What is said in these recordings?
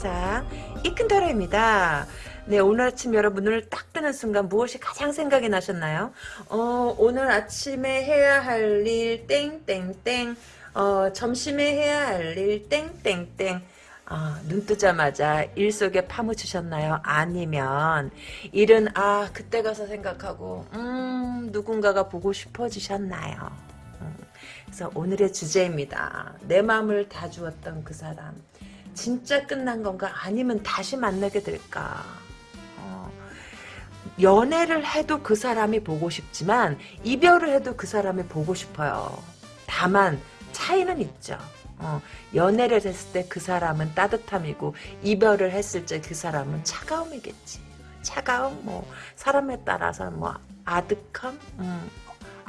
세상 이큰타로입니다. 네 오늘 아침 여러분 눈을 딱 뜨는 순간 무엇이 가장 생각이 나셨나요? 어 오늘 아침에 해야 할 일 땡땡땡 어 점심에 해야 할 일 땡땡땡 아, 눈 뜨자마자 일 속에 파묻히셨나요? 아니면 일은 아 그때 가서 생각하고 음 누군가가 보고 싶어지셨나요? 음, 그래서 오늘의 주제입니다. 내 마음을 다 주었던 그 사람 진짜 끝난 건가? 아니면 다시 만나게 될까? 어, 연애를 해도 그 사람이 보고 싶지만 이별을 해도 그 사람이 보고 싶어요. 다만 차이는 있죠. 어, 연애를 했을 때 그 사람은 따뜻함이고 이별을 했을 때 그 사람은 차가움이겠지. 차가움 뭐 사람에 따라서 뭐 아득함 음,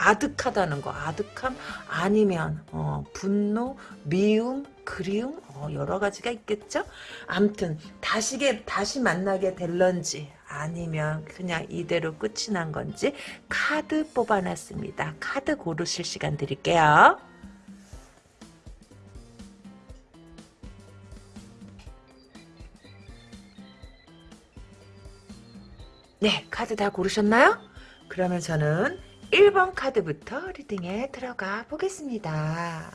아득하다는 거 아득함? 아니면 어, 분노 미움 그리움? 어, 여러 가지가 있겠죠? 암튼 다시 다시 만나게 될런지 아니면 그냥 이대로 끝이 난 건지 카드 뽑아놨습니다. 카드 고르실 시간 드릴게요. 네, 카드 다 고르셨나요? 그러면 저는 1번 카드부터 리딩에 들어가 보겠습니다.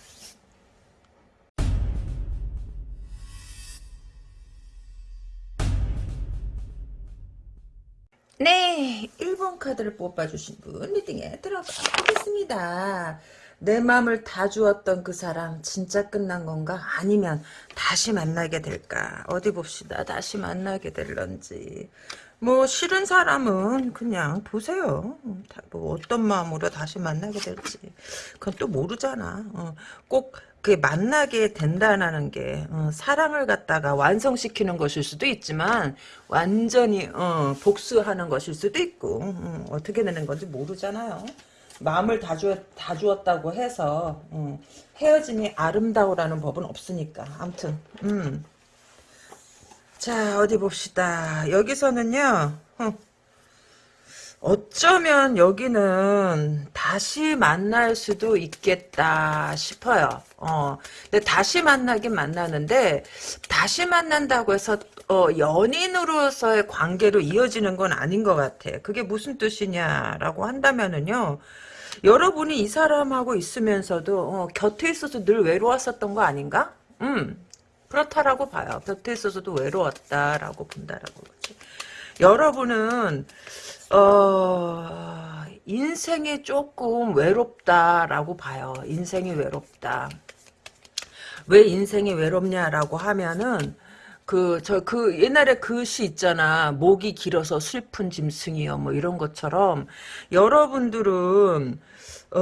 네, 1번 카드를 뽑아주신 분 리딩에 들어가 보겠습니다. 내 마음을 다 주었던 그 사람 진짜 끝난 건가? 아니면 다시 만나게 될까? 어디 봅시다. 다시 만나게 될런지. 뭐 싫은 사람은 그냥 보세요. 뭐 어떤 마음으로 다시 만나게 될지 그건 또 모르잖아. 어, 꼭그 만나게 된다는 게 어, 사랑을 갖다가 완성시키는 것일 수도 있지만 완전히 어, 복수하는 것일 수도 있고 어, 어떻게 되는 건지 모르잖아요. 마음을 다, 주, 다 주었다고 해서 어, 헤어짐이 아름다우라는 법은 없으니까 아무튼 음. 자 어디 봅시다. 여기서는요 어쩌면 여기는 다시 만날 수도 있겠다 싶어요. 어 근데 다시 만나긴 만나는데 다시 만난다고 해서 어, 연인으로서의 관계로 이어지는 건 아닌 것 같아 그게 무슨 뜻이냐라고 한다면은요 여러분이 이 사람하고 있으면서도 어, 곁에 있어서 늘 외로웠었던 거 아닌가? 음 그렇다라고 봐요. 곁에 있어서도 외로웠다라고 본다라고 그러지. 여러분은 어 인생이 조금 외롭다라고 봐요. 인생이 외롭다. 왜 인생이 외롭냐라고 하면은 그 저 그 옛날에 그 시 있잖아 목이 길어서 슬픈 짐승이요 뭐 이런 것처럼 여러분들은 어,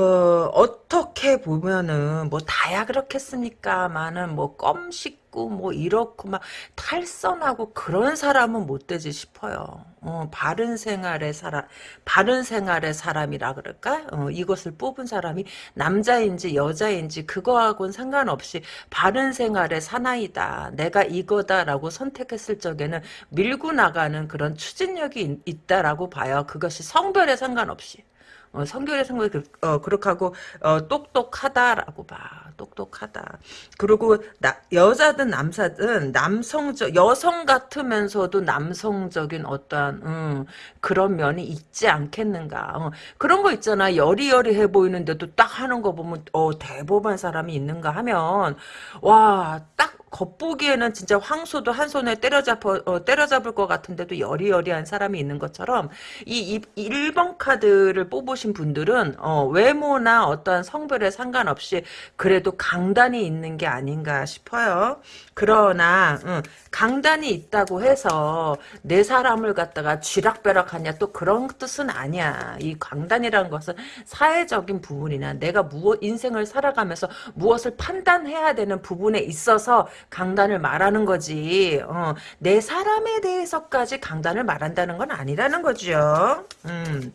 어떻게 보면은, 뭐, 다야 그렇겠습니까만은, 뭐, 껌식 고, 뭐, 이렇고, 막, 탈선하고, 그런 사람은 못 되지 싶어요. 어, 바른 생활의 사람, 바른 생활의 사람이라 그럴까? 어, 이것을 뽑은 사람이 남자인지 여자인지, 그거하고는 상관없이, 바른 생활의 사나이다. 내가 이거다라고 선택했을 적에는 밀고 나가는 그런 추진력이 있, 다라고 봐요. 그것이 성별에 상관없이. 어, 성결의 성격 그, 어, 그렇게 하고 어, 똑똑하다라고 봐. 똑똑하다. 그리고 나, 여자든 남자든 남성적 여성 같으면서도 남성적인 어떠한 음, 그런 면이 있지 않겠는가. 어, 그런 거 있잖아. 여리여리해 보이는데도 딱 하는 거 보면 어, 대범한 사람이 있는가 하면 와 딱 겉보기에는 진짜 황소도 한 손에 때려잡아, 어, 때려잡을 것 같은데도 여리여리한 사람이 있는 것처럼 이, 이 1번 카드를 뽑으신 분들은 어, 외모나 어떠한 성별에 상관없이 그래도 강단이 있는 게 아닌가 싶어요. 그러나 응, 강단이 있다고 해서 내 사람을 갖다가 쥐락벼락하냐 또 그런 뜻은 아니야. 이 강단이라는 것은 사회적인 부분이나 내가 무엇 인생을 살아가면서 무엇을 판단해야 되는 부분에 있어서 강단을 말하는 거지. 어, 내 사람에 대해서까지 강단을 말한다는 건 아니라는 거죠. 음.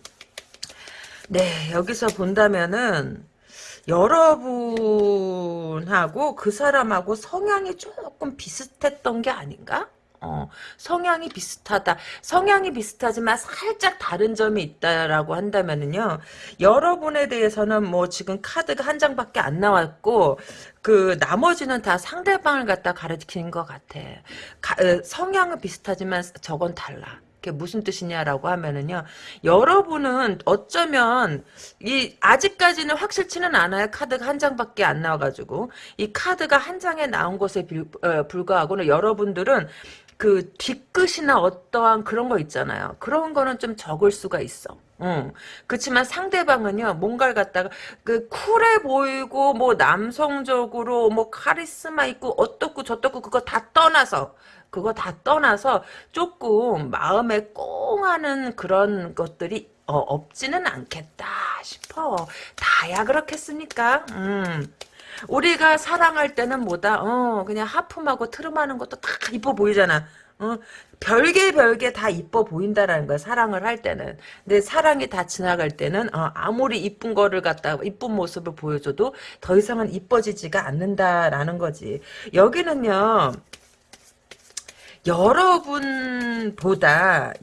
네, 여기서 본다면은 여러분하고 그 사람하고 성향이 조금 비슷했던 게 아닌가? 어, 성향이 비슷하다. 성향이 비슷하지만 살짝 다른 점이 있다라고 한다면은요. 여러분에 대해서는 뭐 지금 카드가 한 장밖에 안 나왔고 그 나머지는 다 상대방을 갖다 가르치는 것 같아. 가, 어, 성향은 비슷하지만 저건 달라. 그게 무슨 뜻이냐라고 하면은요. 여러분은 어쩌면 이 아직까지는 확실치는 않아요. 카드가 한 장밖에 안 나와가지고 이 카드가 한 장에 나온 것에 불, 어, 불과하고는 여러분들은 그 뒤끝이나 어떠한 그런 거 있잖아요. 그런 거는 좀 적을 수가 있어. 응. 그렇지만 상대방은요, 뭔가를 갖다가, 그, 쿨해 보이고, 뭐, 남성적으로, 뭐, 카리스마 있고, 어떻고, 저떻고, 그거 다 떠나서, 그거 다 떠나서, 조금, 마음에 꽁하는 그런 것들이, 어, 없지는 않겠다 싶어. 다야 그렇겠습니까? 음. 우리가 사랑할 때는 뭐다, 어, 그냥 하품하고 트름하는 것도 다 이뻐 보이잖아. 어, 별개 별개 다 이뻐 보인다라는 거야 사랑을 할 때는 근데 사랑이 다 지나갈 때는 어, 아무리 이쁜 거를 갖다 이쁜 모습을 보여줘도 더 이상은 이뻐지지가 않는다라는 거지 여기는요 여러분보다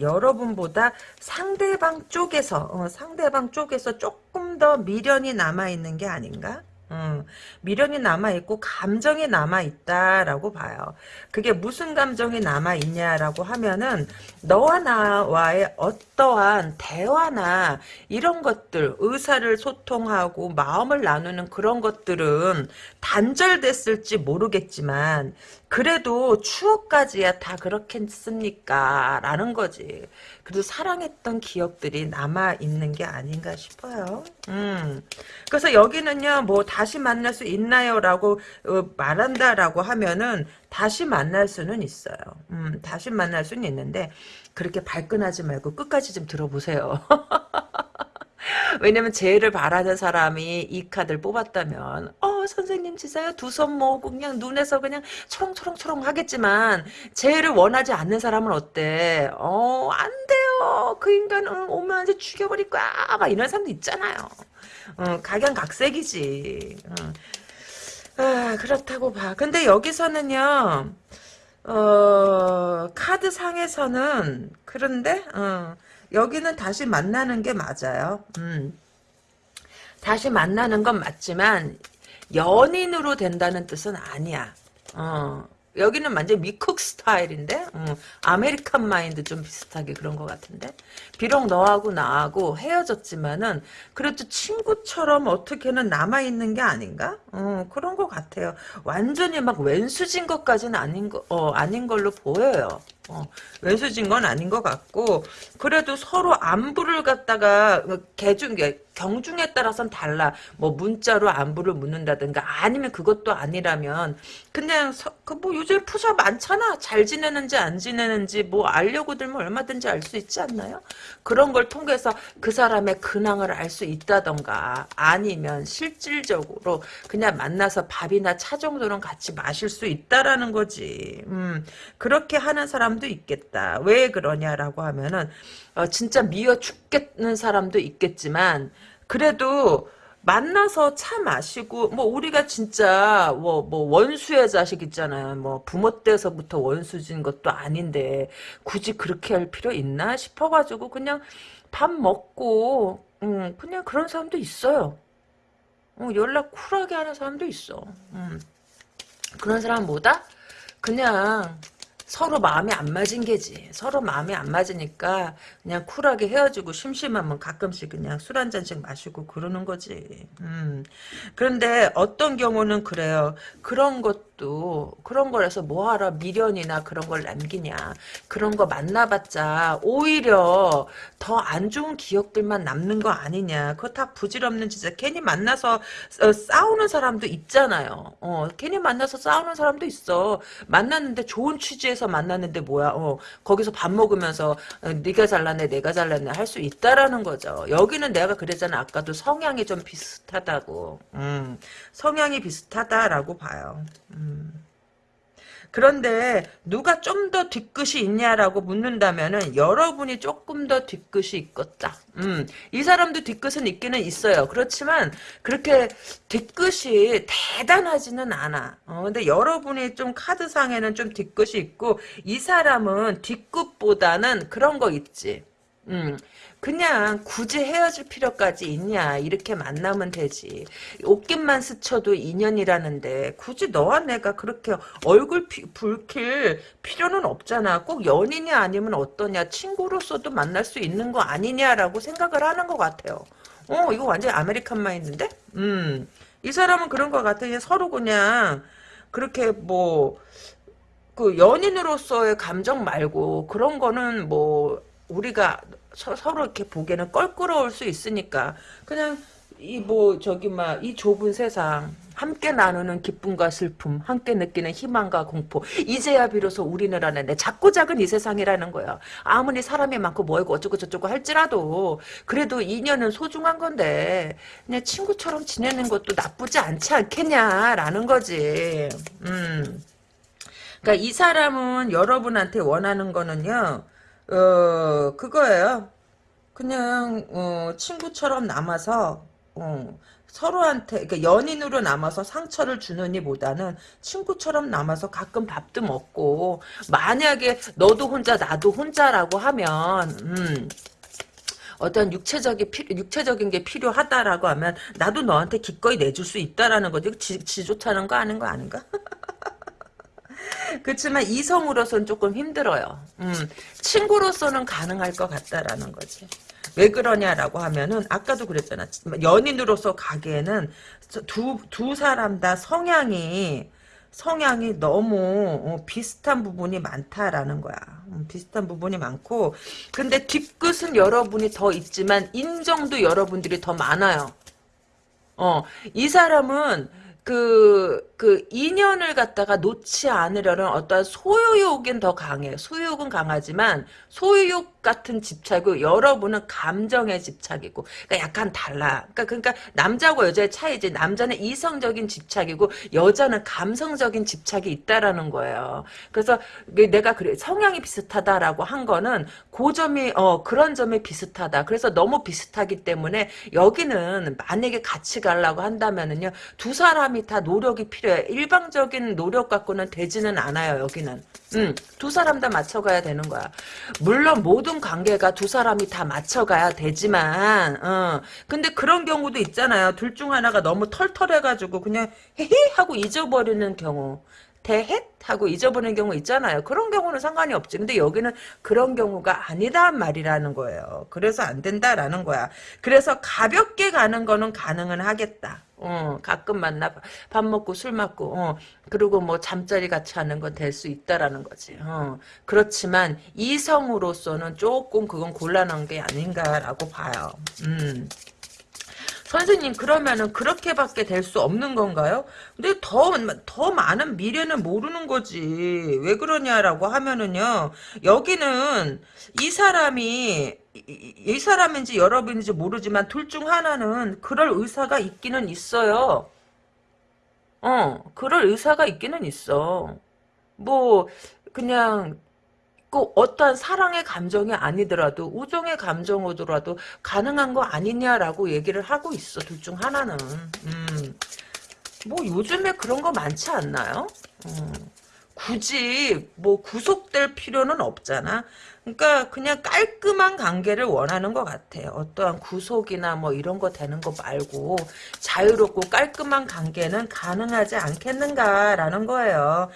여러분보다 상대방 쪽에서 어, 상대방 쪽에서 조금 더 미련이 남아 있는 게 아닌가? 음, 미련이 남아있고 감정이 남아있다라고 봐요. 그게 무슨 감정이 남아있냐라고 하면은 너와 나와의 어떠한 대화나 이런 것들 의사를 소통하고 마음을 나누는 그런 것들은 단절됐을지 모르겠지만 그래도 추억까지야 다 그렇겠습니까? 라는 거지. 그래도 사랑했던 기억들이 남아있는 게 아닌가 싶어요. 음. 그래서 여기는요, 뭐, 다시 만날 수 있나요? 라고 어, 말한다라고 하면은, 다시 만날 수는 있어요. 음, 다시 만날 수는 있는데, 그렇게 발끈하지 말고 끝까지 좀 들어보세요. 왜냐면 제일을 바라는 사람이 이 카드를 뽑았다면 어 선생님 진짜요? 두 손 모으고 그냥 눈에서 그냥 초롱초롱초롱 하겠지만 제일을 원하지 않는 사람은 어때? 어 안 돼요. 그 인간 은 오면 이제 죽여버릴 거야 막 이런 사람도 있잖아요. 어, 각양각색이지. 어. 아 그렇다고 봐. 근데 여기서는요 어 카드 상에서는 그런데 어 여기는 다시 만나는 게 맞아요. 음. 다시 만나는 건 맞지만 연인으로 된다는 뜻은 아니야. 어. 여기는 완전 미쿡 스타일인데 음, American mind 좀 비슷하게 그런 것 같은데 비록 너하고 나하고 헤어졌지만은 그래도 친구처럼 어떻게는 남아있는 게 아닌가 어, 그런 것 같아요 완전히 막 왼수진 것까지는 아닌 거 어, 아닌 걸로 보여요 어, 왼수진 건 아닌 것 같고 그래도 서로 안부를 갖다가 개중 경중에 따라서는 달라. 뭐 문자로 안부를 묻는다든가 아니면 그것도 아니라면 그냥 그 뭐 요즘 푸셔 많잖아. 잘 지내는지 안 지내는지 뭐 알려고 들면 얼마든지 알 수 있지 않나요? 그런 걸 통해서 그 사람의 근황을 알 수 있다던가 아니면 실질적으로 그냥 만나서 밥이나 차 정도는 같이 마실 수 있다라는 거지. 음 그렇게 하는 사람 사람도 있겠다. 왜 그러냐라고 하면은 어, 진짜 미워 죽겠는 사람도 있겠지만 그래도 만나서 차 마시고 뭐 우리가 진짜 뭐, 뭐 원수의 자식 있잖아요. 뭐 부모 때서부터 원수진 것도 아닌데 굳이 그렇게 할 필요 있나 싶어 가지고 그냥 밥 먹고 음, 그냥 그런 사람도 있어요. 어, 연락 쿨하게 하는 사람도 있어. 음. 그런 사람 보다 그냥 서로 마음이 안 맞은 게지. 서로 마음이 안 맞으니까 그냥 쿨하게 헤어지고 심심하면 가끔씩 그냥 술 한 잔씩 마시고 그러는 거지. 음. 그런데 어떤 경우는 그래요. 그런 것 도 그런 거라서 뭐하러 미련이나 그런 걸 남기냐. 그런 거 만나봤자 오히려 더 안 좋은 기억들만 남는 거 아니냐. 그거 다 부질없는 짓이야. 괜히 만나서 어, 싸우는 사람도 있잖아요. 어, 괜히 만나서 싸우는 사람도 있어. 만났는데 좋은 취지에 회사에서 만났는데 뭐야 어, 거기서 밥 먹으면서 어, 네가 잘났네 내가 잘났네 할 수 있다라는 거죠 여기는 내가 그랬잖아 아까도 성향이 좀 비슷하다고 음, 성향이 비슷하다라고 봐요 음. 그런데 누가 좀 더 뒤끝이 있냐라고 묻는다면은 여러분이 조금 더 뒤끝이 있겠다. 음, 이 사람도 뒤끝은 있기는 있어요. 그렇지만 그렇게 뒤끝이 대단하지는 않아. 어, 근데 여러분이 좀 카드상에는 좀 뒤끝이 있고 이 사람은 뒤끝보다는 그런 거 있지. 음, 그냥 굳이 헤어질 필요까지 있냐 이렇게 만나면 되지. 옷깃만 스쳐도 인연이라는데 굳이 너와 내가 그렇게 얼굴 피, 붉힐 필요는 없잖아. 꼭 연인이 아니면 어떠냐. 친구로서도 만날 수 있는 거 아니냐라고 생각을 하는 것 같아요. 어 이거 완전 American mind인데? 음이 사람은 그런 것 같아. 그냥 서로 그냥 그렇게 뭐그 연인으로서의 감정 말고 그런 거는 뭐 우리가 서로 이렇게 보기에는 껄끄러울 수 있으니까 그냥 이 뭐 저기 막 이 좁은 세상 함께 나누는 기쁨과 슬픔 함께 느끼는 희망과 공포 이제야 비로소 우리는 하는데 작고 작은 이 세상이라는 거야 아무리 사람이 많고 뭐고 어쩌고 저쩌고 할지라도 그래도 인연은 소중한 건데 그냥 친구처럼 지내는 것도 나쁘지 않지 않겠냐라는 거지. 음. 그러니까 이 사람은 여러분한테 원하는 거는요 어, 그거예요. 그냥, 어, 친구처럼 남아서, 어, 서로한테, 그러니까 연인으로 남아서 상처를 주느니 보다는 친구처럼 남아서 가끔 밥도 먹고, 만약에 너도 혼자, 나도 혼자라고 하면, 음, 어떤 육체적인 피, 육체적인 게 필요하다라고 하면 나도 너한테 기꺼이 내줄 수 있다라는 거지. 지, 지 좋다는 거 아닌 거 아닌가? 그렇지만 이성으로서는 조금 힘들어요. 음, 친구로서는 가능할 것 같다라는 거지. 왜 그러냐라고 하면은 아까도 그랬잖아. 연인으로서 가기에는 두, 두 사람 다 성향이 성향이 너무 어, 비슷한 부분이 많다라는 거야. 음, 비슷한 부분이 많고 근데 뒷끝은 여러분이 더 있지만 인정도 여러분들이 더 많아요. 어, 이 사람은 그, 그, 인연을 갖다가 놓지 않으려는 어떤 소유욕은 더 강해요. 소유욕은 강하지만, 소유욕 같은 집착이고, 여러분은 감정의 집착이고, 그러니까 약간 달라. 그러니까, 그러니까, 남자고 여자의 차이지. 남자는 이성적인 집착이고, 여자는 감성적인 집착이 있다라는 거예요. 그래서, 내가 그래, 성향이 비슷하다라고 한 거는, 그 점이, 어, 그런 점이 비슷하다. 그래서 너무 비슷하기 때문에, 여기는 만약에 같이 가려고 한다면은요, 두 사람이 다 노력이 필요 해. 일방적인 노력 갖고는 되지는 않아요, 여기는. 음, 두 사람 다 맞춰가야 되는 거야. 물론 모든 관계가 두 사람이 다 맞춰가야 되지만, 어, 근데 그런 경우도 있잖아요. 둘 중 하나가 너무 털털해가지고 그냥 헤헤 하고 잊어버리는 경우. 대헷 하고 잊어버리는 경우 있잖아요. 그런 경우는 상관이 없지. 근데 여기는 그런 경우가 아니란 말이라는 거예요. 그래서 안 된다라는 거야. 그래서 가볍게 가는 거는 가능은 하겠다. 어, 가끔 만나 밥 먹고 술 먹고 어, 그리고 뭐 잠자리 같이 하는 건 될 수 있다라는 거지. 어, 그렇지만 이성으로서는 조금 그건 곤란한 게 아닌가라고 봐요. 음. 선생님 그러면은 그렇게밖에 될 수 없는 건가요? 근데 더, 더 많은 미래는 모르는 거지. 왜 그러냐라고 하면은요. 여기는 이 사람이 이, 이 사람인지 여러분인지 모르지만 둘 중 하나는 그럴 의사가 있기는 있어요. 어, 그럴 의사가 있기는 있어. 뭐 그냥 꼭 어떠한 사랑의 감정이 아니더라도 우정의 감정으로라도 가능한 거 아니냐라고 얘기를 하고 있어. 둘 중 하나는. 음. 뭐 요즘에 그런 거 많지 않나요? 음. 굳이 뭐 구속될 필요는 없잖아. 그러니까 그냥 깔끔한 관계를 원하는 것 같아요. 어떠한 구속이나 뭐 이런 거 되는 거 말고 자유롭고 깔끔한 관계는 가능하지 않겠는가라는 거예요.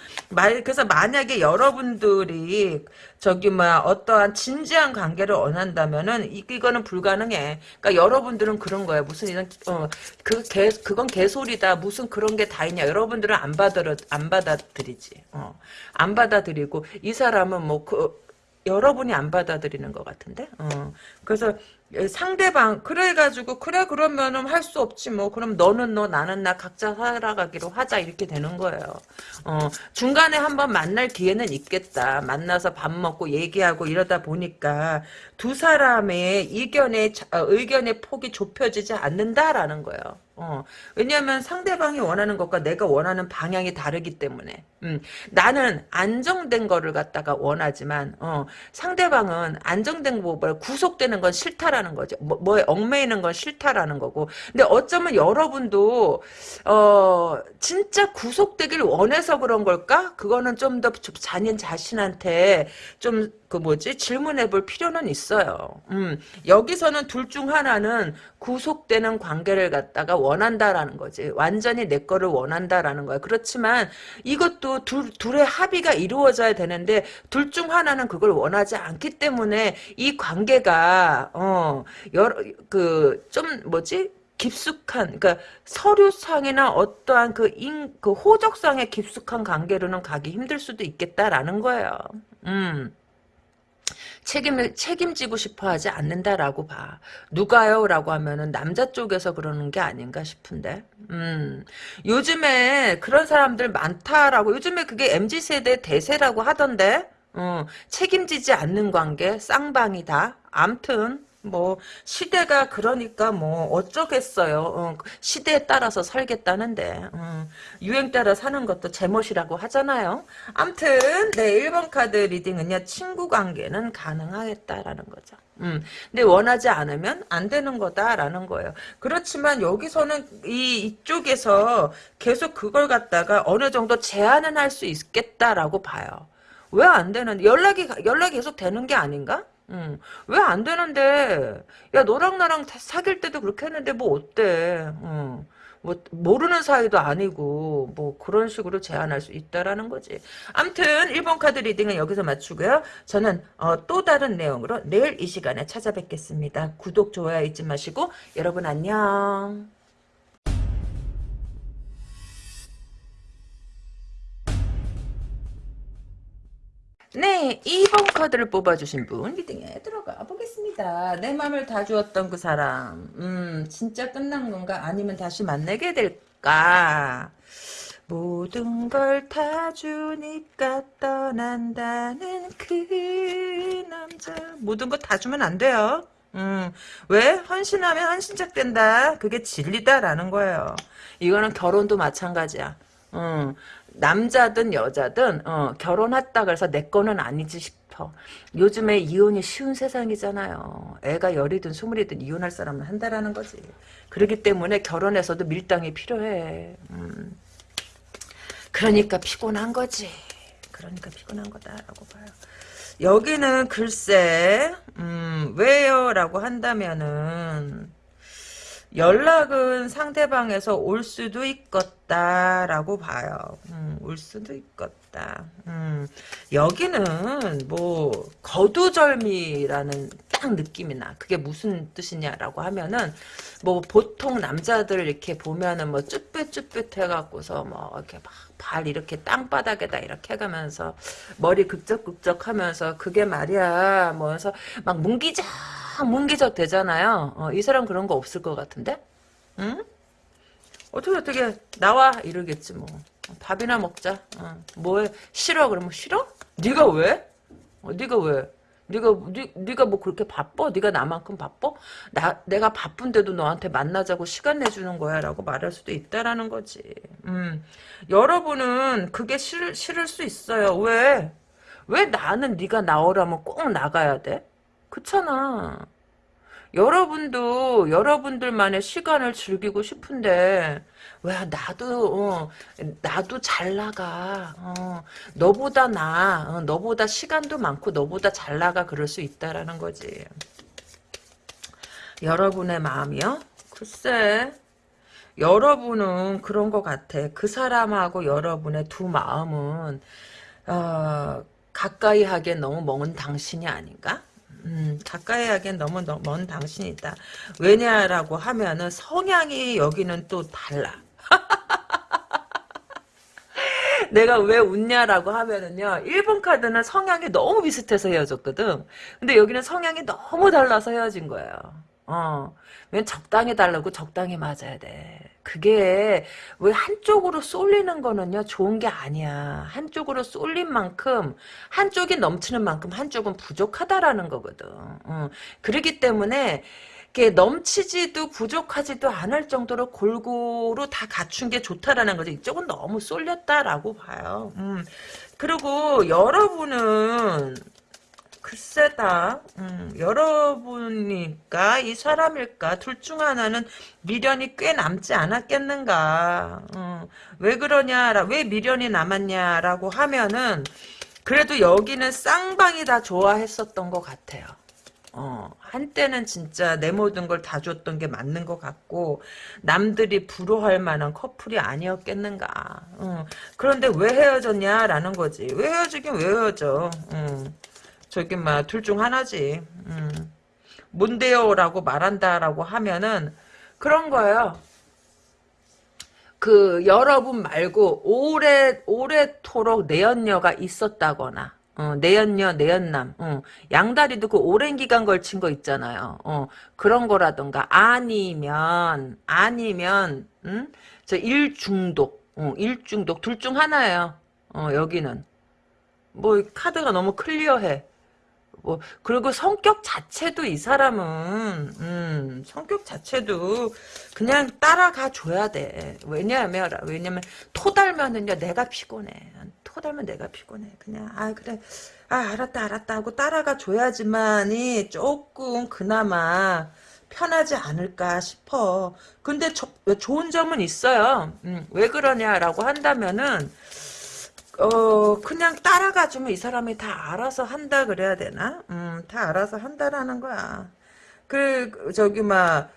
그래서 만약에 여러분들이 저기 뭐야 어떠한 진지한 관계를 원한다면은 이거는 불가능해. 그러니까 여러분들은 그런 거예요. 무슨 이런 어그 개 그건 개소리다. 무슨 그런 게 다 있냐. 여러분들은 안 받아 안 받아들이지. 어 안 받아들이고 이 사람은 뭐그 여러분이 안 받아들이는 것 같은데. 어. 그래서 상대방 그래가지고 그래 그러면은 할 수 없지 뭐 그럼 너는 너 나는 나 각자 살아가기로 하자 이렇게 되는 거예요. 어, 중간에 한번 만날 기회는 있겠다. 만나서 밥 먹고 얘기하고 이러다 보니까 두 사람의 의견의 어, 의견의 폭이 좁혀지지 않는다라는 거예요. 어. 왜냐하면 상대방이 원하는 것과 내가 원하는 방향이 다르기 때문에. 음. 나는 안정된 거를 갖다가 원하지만 어. 상대방은 안정된 거보다 구속되는 건 싫다라는 거죠. 뭐, 뭐에 얽매이는 건 싫다라는 거고. 근데 어쩌면 여러분도 어 진짜 구속되길 원해서 그런 걸까? 그거는 좀더 자녀 자신한테 좀 그 뭐지 질문해 볼 필요는 있어요. 음, 여기서는 둘 중 하나는 구속되는 관계를 갖다가 원한다라는 거지. 완전히 내 거를 원한다라는 거야. 그렇지만 이것도 둘, 둘의 합의가 이루어져야 되는데 둘 중 하나는 그걸 원하지 않기 때문에 이 관계가 어 여러 그 좀 뭐지 깊숙한 그러니까 서류상이나 어떠한 그, 인, 그 호적상의 깊숙한 관계로는 가기 힘들 수도 있겠다라는 거예요. 음. 책임을 책임지고 싶어 하지 않는다라고 봐. 누가요? 라고 하면은 남자 쪽에서 그러는 게 아닌가 싶은데. 음. 요즘에 그런 사람들 많다라고 요즘에 그게 MZ세대 대세라고 하던데. 어, 책임지지 않는 관계 쌍방이다. 암튼 뭐 시대가 그러니까 뭐 어쩌겠어요. 어, 시대에 따라서 살겠다는데 어, 유행 따라 사는 것도 제멋이라고 하잖아요. 암튼 네 1번 카드 리딩은요. 친구 관계는 가능하겠다라는 거죠. 음, 근데 원하지 않으면 안 되는 거다라는 거예요. 그렇지만 여기서는 이 이쪽에서 계속 그걸 갖다가 어느 정도 제한은 할 수 있겠다라고 봐요. 왜 안 되는 연락이 연락이 계속 되는 게 아닌가? 응. 왜안 되는데? 야, 너랑 나랑 사귈 때도 그렇게 했는데 뭐 어때? 응. 뭐 모르는 사이도 아니고 뭐 그런 식으로 제안할 수 있다라는 거지. 암튼 1번 카드 reading은 여기서 마치고요. 저는 어, 또 다른 내용으로 내일 이 시간에 찾아뵙겠습니다. 구독, 좋아요 잊지 마시고 여러분 안녕. 네, 2번 카드를 뽑아주신 분 리딩에 들어가 보겠습니다. 내 맘을 다 주었던 그 사람 음, 진짜 끝난 건가? 아니면 다시 만나게 될까? 모든 걸 다 주니까 떠난다는 그 남자 모든 거 다 주면 안 돼요. 음, 왜? 헌신하면 헌신작 된다. 그게 진리다라는 거예요. 이거는 결혼도 마찬가지야. 음, 남자든 여자든 어, 결혼했다 그래서 내 거는 아니지 싶어. 요즘에 이혼이 쉬운 세상이잖아요. 애가 열이든 스물이든 이혼할 사람은 한다라는 거지. 그렇기 때문에 결혼해서도 밀당이 필요해. 음. 그러니까 피곤한 거지. 그러니까 피곤한 거다라고 봐요. 여기는 글쎄 음, 왜요? 라고 한다면은 연락은 상대방에서 올 수도 있겠다 라고 봐요. 음, 올 수도 있겠다. 음, 여기는 뭐 거두절미라는 딱 느낌이 나. 그게 무슨 뜻이냐라고 하면은 뭐 보통 남자들 이렇게 보면은 뭐 쭈뼛쭈뼛 해갖고서 뭐 이렇게 막 발 이렇게 땅바닥에다 이렇게 해가면서 머리 극적극적 하면서 그게 말이야 뭐해서 막 뭉기자 문기적 되잖아요. 어, 이 사람 그런 거 없을 것 같은데? 응? 어떻게 어떻게 나와 이러겠지 뭐. 밥이나 먹자. 어, 뭐해? 싫어 그러면 싫어? 네가 왜? 어, 네가 왜? 네가 네, 네가 뭐 그렇게 바빠? 네가 나만큼 바빠? 나 내가 바쁜데도 너한테 만나자고 시간 내주는 거야라고 말할 수도 있다라는 거지. 음, 여러분은 그게 싫, 싫을 수 있어요. 왜? 왜 나는 네가 나오라면 꼭 나가야 돼? 그렇잖아. 여러분도 여러분들만의 시간을 즐기고 싶은데 왜 나도 어, 나도 잘 나가. 어, 너보다 나 어, 너보다 시간도 많고 너보다 잘 나가 그럴 수 있다라는 거지. 여러분의 마음이요? 글쎄 여러분은 그런 것 같아. 그 사람하고 여러분의 두 마음은 어, 가까이 하기엔 너무 먼 당신이 아닌가 음, 가까이 하기엔 너무 먼 당신이다. 왜냐라고 하면은 성향이 여기는 또 달라. 내가 왜 웃냐라고 하면은요. 1번 카드는 성향이 너무 비슷해서 헤어졌거든. 근데 여기는 성향이 너무 달라서 헤어진 거예요. 어. 왜 적당히 달라고 적당히 맞아야 돼. 그게 왜 한쪽으로 쏠리는 거는요 좋은 게 아니야. 한쪽으로 쏠린 만큼 한쪽이 넘치는 만큼 한쪽은 부족하다라는 거거든. 어. 그렇기 때문에 이게 넘치지도 부족하지도 않을 정도로 골고루 다 갖춘 게 좋다라는 거죠. 이쪽은 너무 쏠렸다라고 봐요. 음. 그리고 여러분은 글쎄다. 음, 여러분일까 이 사람일까 둘 중 하나는 미련이 꽤 남지 않았겠는가. 음, 왜 그러냐, 왜 미련이 남았냐라고 하면은 그래도 여기는 쌍방이 다 좋아했었던 것 같아요. 어, 한때는 진짜 내 모든 걸 다 줬던 게 맞는 것 같고, 남들이 부러워할 만한 커플이 아니었겠는가. 어, 그런데 왜 헤어졌냐라는 거지. 왜 헤어지긴 왜 헤어져. 어, 저기, 막, 둘 중 하나지. 음. 뭔데요? 라고 말한다라고 하면은, 그런 거예요. 그, 여러분 말고, 오래, 오래토록 내연녀가 있었다거나, 어, 내연녀, 내연남, 어, 양다리도 그 오랜 기간 걸친 거 있잖아요. 어, 그런 거라던가, 아니면, 아니면, 음? 저 일중독, 어, 일중독, 둘 중 하나예요. 어, 여기는. 뭐, 카드가 너무 클리어해. 뭐 그리고 성격 자체도 이 사람은 음, 성격 자체도 그냥 따라가 줘야 돼. 왜냐하면 왜냐면 토 달면은요 내가 피곤해. 토 달면 내가 피곤해. 그냥 아 그래 아 알았다 알았다 하고 따라가 줘야지만이 조금 그나마 편하지 않을까 싶어. 근데 저, 좋은 점은 있어요. 음, 왜 그러냐라고 한다면은 어 그냥 따라가 주면 이 사람이 다 알아서 한다 그래야 되나? 음, 다 알아서 한다라는 거야. 그 저기 막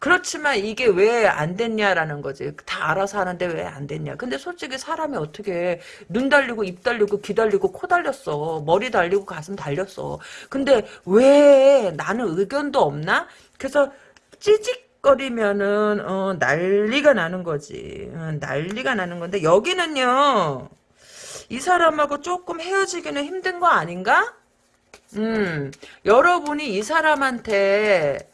그렇지만 이게 왜 안 됐냐라는 거지. 다 알아서 하는데 왜 안 됐냐. 근데 솔직히 사람이 어떻게 눈 달리고 입 달리고 귀 달리고 코 달렸어. 머리 달리고 가슴 달렸어. 근데 왜 나는 의견도 없나? 그래서 찌직거리면은 어, 난리가 나는 거지. 어, 난리가 나는 건데 여기는요. 이 사람하고 조금 헤어지기는 힘든 거 아닌가? 음, 여러분이 이 사람한테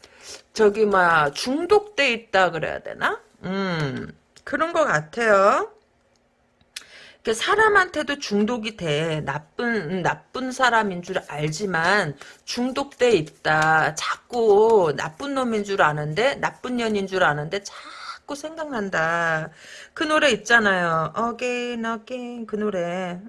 저기 막 중독돼 있다 그래야 되나? 음, 그런 것 같아요. 사람한테도 중독이 돼. 나쁜, 나쁜 사람인 줄 알지만 중독돼 있다. 자꾸 나쁜 놈인 줄 아는데, 나쁜 년인 줄 아는데, 자 꾸 생각난다. 그 노래 있잖아요. Again, again. 그 노래.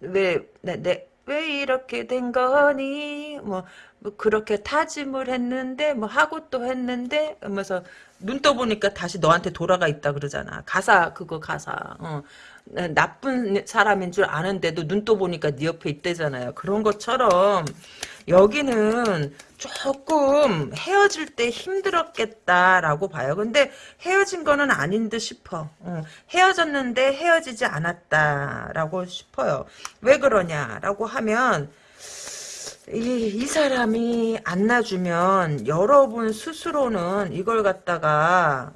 왜, 내, 내, 왜 이렇게 된 거니? 뭐, 뭐, 그렇게 타짐을 했는데, 뭐, 하고 또 했는데, 하면서, 눈 떠보니까 다시 너한테 돌아가 있다 그러잖아. 가사, 그거 가사. 어. 나쁜 사람인 줄 아는데도 눈 떠 보니까 네 옆에 있대잖아요. 그런 것처럼, 여기는 조금 헤어질 때 힘들었겠다라고 봐요. 근데 헤어진 거는 아닌 듯 싶어. 어, 헤어졌는데 헤어지지 않았다라고 싶어요. 왜 그러냐라고 하면 이, 이 사람이 안 놔주면 여러분 스스로는 이걸 갖다가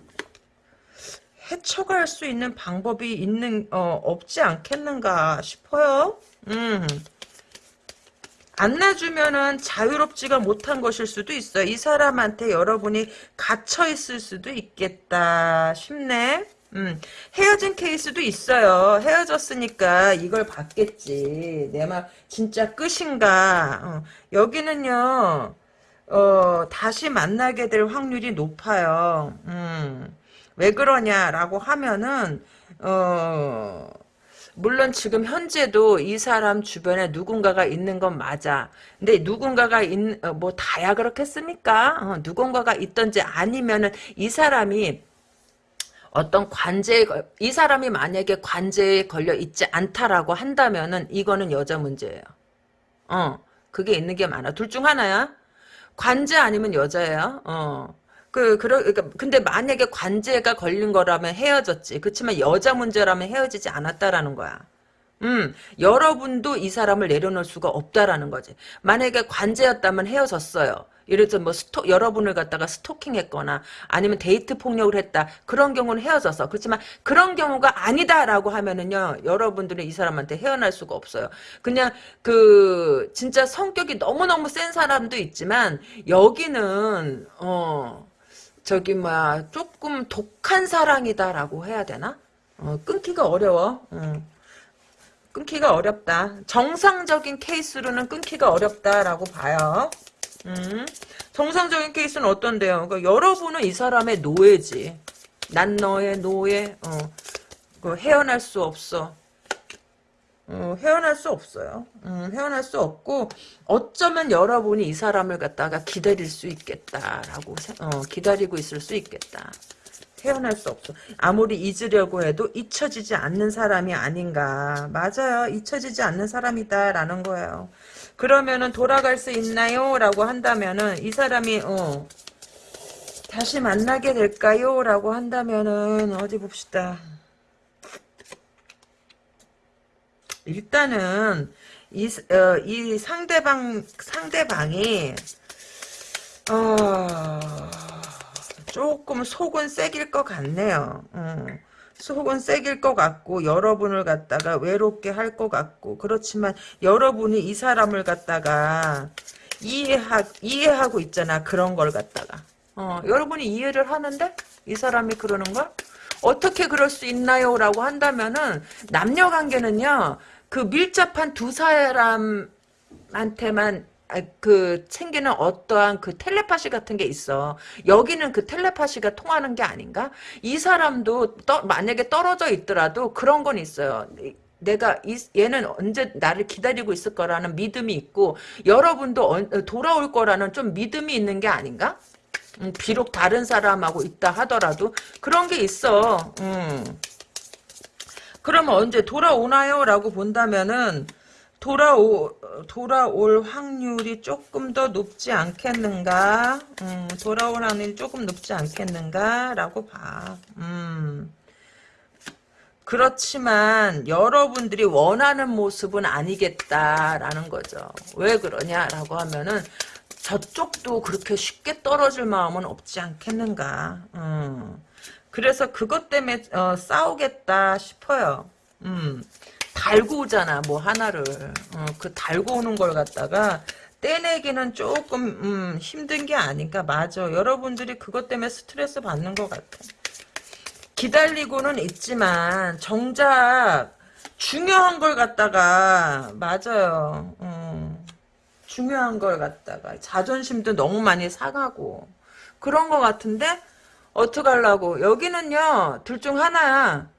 헤쳐갈 수 있는 방법이 있는 어, 없지 않겠는가 싶어요. 음. 안 놔주면은 자유롭지가 못한 것일 수도 있어요. 이 사람한테 여러분이 갇혀 있을 수도 있겠다 싶네. 음, 헤어진 케이스도 있어요. 헤어졌으니까 이걸 받겠지. 내 말 진짜 끝인가. 어, 여기는요. 어, 다시 만나게 될 확률이 높아요. 음, 왜 그러냐라고 하면은 어, 물론 지금 현재도 이 사람 주변에 누군가가 있는 건 맞아. 근데 누군가가 있, 어, 뭐 다야 그렇겠습니까? 어, 누군가가 있던지 아니면은 이 사람이 어떤 관제에 이 사람이 만약에 관제에 걸려 있지 않다라고 한다면은 이거는 여자 문제예요. 어, 그게 있는 게 많아. 둘 중 하나야. 관제 아니면 여자예요. 어. 그, 그러, 그러니까, 근데 만약에 관제가 걸린 거라면 헤어졌지. 그렇지만 여자 문제라면 헤어지지 않았다라는 거야. 음, 여러분도 이 사람을 내려놓을 수가 없다라는 거지. 만약에 관제였다면 헤어졌어요. 예를 들어 뭐 스토, 여러분을 갖다가 스토킹했거나 아니면 데이트 폭력을 했다. 그런 경우는 헤어졌어. 그렇지만 그런 경우가 아니다라고 하면은요. 여러분들은 이 사람한테 헤어날 수가 없어요. 그냥 그 진짜 성격이 너무너무 센 사람도 있지만 여기는 어 저기 막 조금 독한 사랑이다라고 해야 되나? 어, 끊기가 어려워. 어. 끊기가 어렵다. 정상적인 케이스로는 끊기가 어렵다라고 봐요. 음. 정상적인 케이스는 어떤데요? 그러니까 여러분은 이 사람의 노예지. 난 너의 노예. 어. 그 헤어날 수 없어. 어, 헤어날 수 없어요. 음, 헤어날 수 없고 어쩌면 여러분이 이 사람을 갖다가 기다릴 수 있겠다라고 어, 기다리고 있을 수 있겠다. 헤어날 수 없어. 아무리 잊으려고 해도 잊혀지지 않는 사람이 아닌가. 맞아요. 잊혀지지 않는 사람이다라는 거예요. 그러면은 돌아갈 수 있나요? 라고 한다면은 이 사람이 어 다시 만나게 될까요? 라고 한다면은 어디 봅시다. 일단은 이, 어, 이 상대방 상대방이 어, 조금 속은 세길 것 같네요. 음. 속은 세길 것 같고 여러분을 갖다가 외롭게 할 것 같고 그렇지만 여러분이 이 사람을 갖다가 이해하, 이해하고 있잖아 그런 걸 갖다가 어, 여러분이 이해를 하는데 이 사람이 그러는 걸 어떻게 그럴 수 있나요? 라고 한다면은 남녀관계는요 그 밀접한 두 사람한테만 아, 그 챙기는 어떠한 그 텔레파시 같은 게 있어. 여기는 그 텔레파시가 통하는 게 아닌가? 이 사람도 떠, 만약에 떨어져 있더라도 그런 건 있어요. 내가 이, 얘는 언제 나를 기다리고 있을 거라는 믿음이 있고 여러분도 어, 돌아올 거라는 좀 믿음이 있는 게 아닌가? 음, 비록 다른 사람하고 있다 하더라도 그런 게 있어. 음. 그러면 언제 돌아오나요? 라고 본다면은 돌아오, 돌아올 확률이 조금 더 높지 않겠는가? 음, 돌아올 확률이 조금 높지 않겠는가? 라고 봐. 음. 그렇지만 여러분들이 원하는 모습은 아니겠다라는 거죠. 왜 그러냐라고 하면은 저쪽도 그렇게 쉽게 떨어질 마음은 없지 않겠는가. 음. 그래서 그것 때문에 어, 싸우겠다 싶어요. 음. 달고 오잖아 뭐 하나를 어, 그 달고 오는 걸 갖다가 떼내기는 조금 음, 힘든 게 아닌가 맞아 여러분들이 그것 때문에 스트레스 받는 것 같아 기다리고는 있지만 정작 중요한 걸 갖다가 맞아요 음, 중요한 걸 갖다가 자존심도 너무 많이 상하고 그런 것 같은데 어떡하려고 여기는요 둘 중 하나야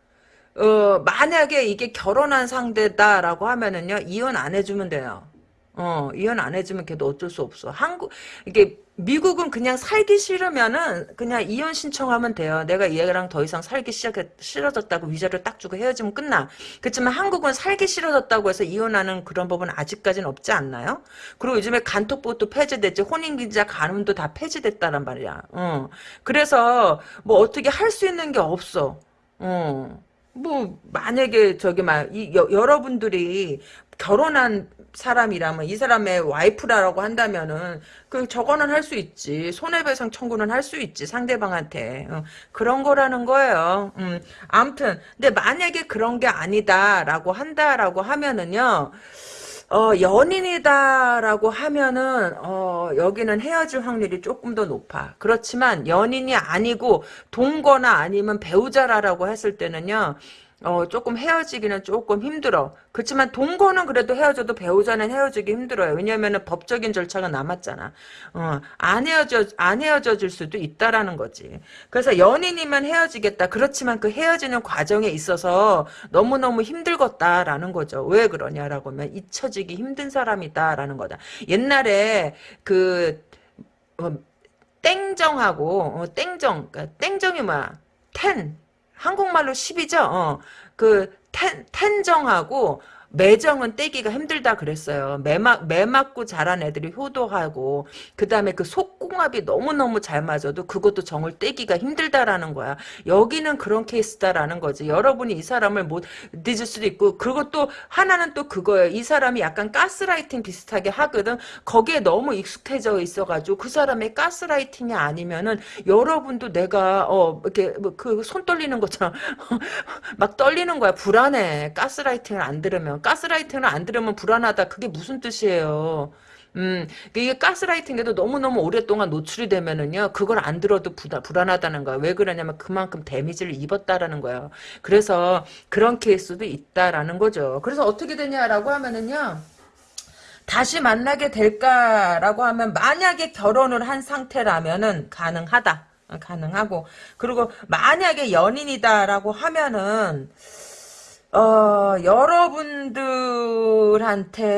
어, 만약에 이게 결혼한 상대다라고 하면은요, 이혼 안 해주면 돼요. 어, 이혼 안 해주면 걔도 어쩔 수 없어. 한국, 이게, 미국은 그냥 살기 싫으면은 그냥 이혼 신청하면 돼요. 내가 얘랑 더 이상 살기 시작해, 싫어졌다고 위자료 딱 주고 헤어지면 끝나. 그렇지만 한국은 살기 싫어졌다고 해서 이혼하는 그런 법은 아직까지는 없지 않나요? 그리고 요즘에 간톡법도 폐지됐지, 혼인기자 간음도 다 폐지됐다란 말이야. 어. 그래서 뭐 어떻게 할 수 있는 게 없어. 어. 뭐 만약에 저기 막 이, 여러분들이 결혼한 사람이라면 이 사람의 와이프라고 한다면은 그 저거는 할 수 있지 손해배상 청구는 할 수 있지 상대방한테 어, 그런 거라는 거예요. 음, 아무튼 근데 만약에 그런 게 아니다라고 한다라고 하면은요. 어, 연인이다라고 하면은, 어, 여기는 헤어질 확률이 조금 더 높아. 그렇지만, 연인이 아니고, 동거나 아니면 배우자라고 했을 때는요, 어, 조금 헤어지기는 조금 힘들어. 그렇지만 동거는 그래도 헤어져도 배우자는 헤어지기 힘들어요. 왜냐면은 법적인 절차가 남았잖아. 어, 안 헤어져, 안 헤어져질 수도 있다라는 거지. 그래서 연인이면 헤어지겠다. 그렇지만 그 헤어지는 과정에 있어서 너무너무 힘들겠다라는 거죠. 왜 그러냐라고 하면 잊혀지기 힘든 사람이다라는 거다. 옛날에 그, 어, 땡정하고, 어, 땡정, 그러니까 땡정이 뭐야? 텐. 한국말로 10이죠? 어. 그, 텐, 텐정하고, 매정은 떼기가 힘들다 그랬어요. 매, 맞, 매 맞고 자란 애들이 효도하고 그 다음에 그 속궁합이 너무너무 잘 맞아도 그것도 정을 떼기가 힘들다라는 거야. 여기는 그런 케이스다라는 거지. 여러분이 이 사람을 못 늦을 수도 있고 그것도 하나는 또 그거예요. 이 사람이 약간 가스라이팅 비슷하게 하거든. 거기에 너무 익숙해져 있어가지고 그 사람의 가스라이팅이 아니면은 여러분도 내가 어 이렇게 뭐 그 손 떨리는 것처럼 막 떨리는 거야. 불안해. 가스라이팅을 안 들으면. 가스라이팅을 안 들으면 불안하다. 그게 무슨 뜻이에요? 음, 이게 가스라이팅에도 너무너무 오랫동안 노출이 되면은요, 그걸 안 들어도 부다, 불안하다는 거야. 왜 그러냐면 그만큼 데미지를 입었다라는 거예요. 그래서 그런 케이스도 있다라는 거죠. 그래서 어떻게 되냐라고 하면은요, 다시 만나게 될까라고 하면 만약에 결혼을 한 상태라면은 가능하다. 어, 가능하고 그리고 만약에 연인이다라고 하면은 어, 여러분들한테,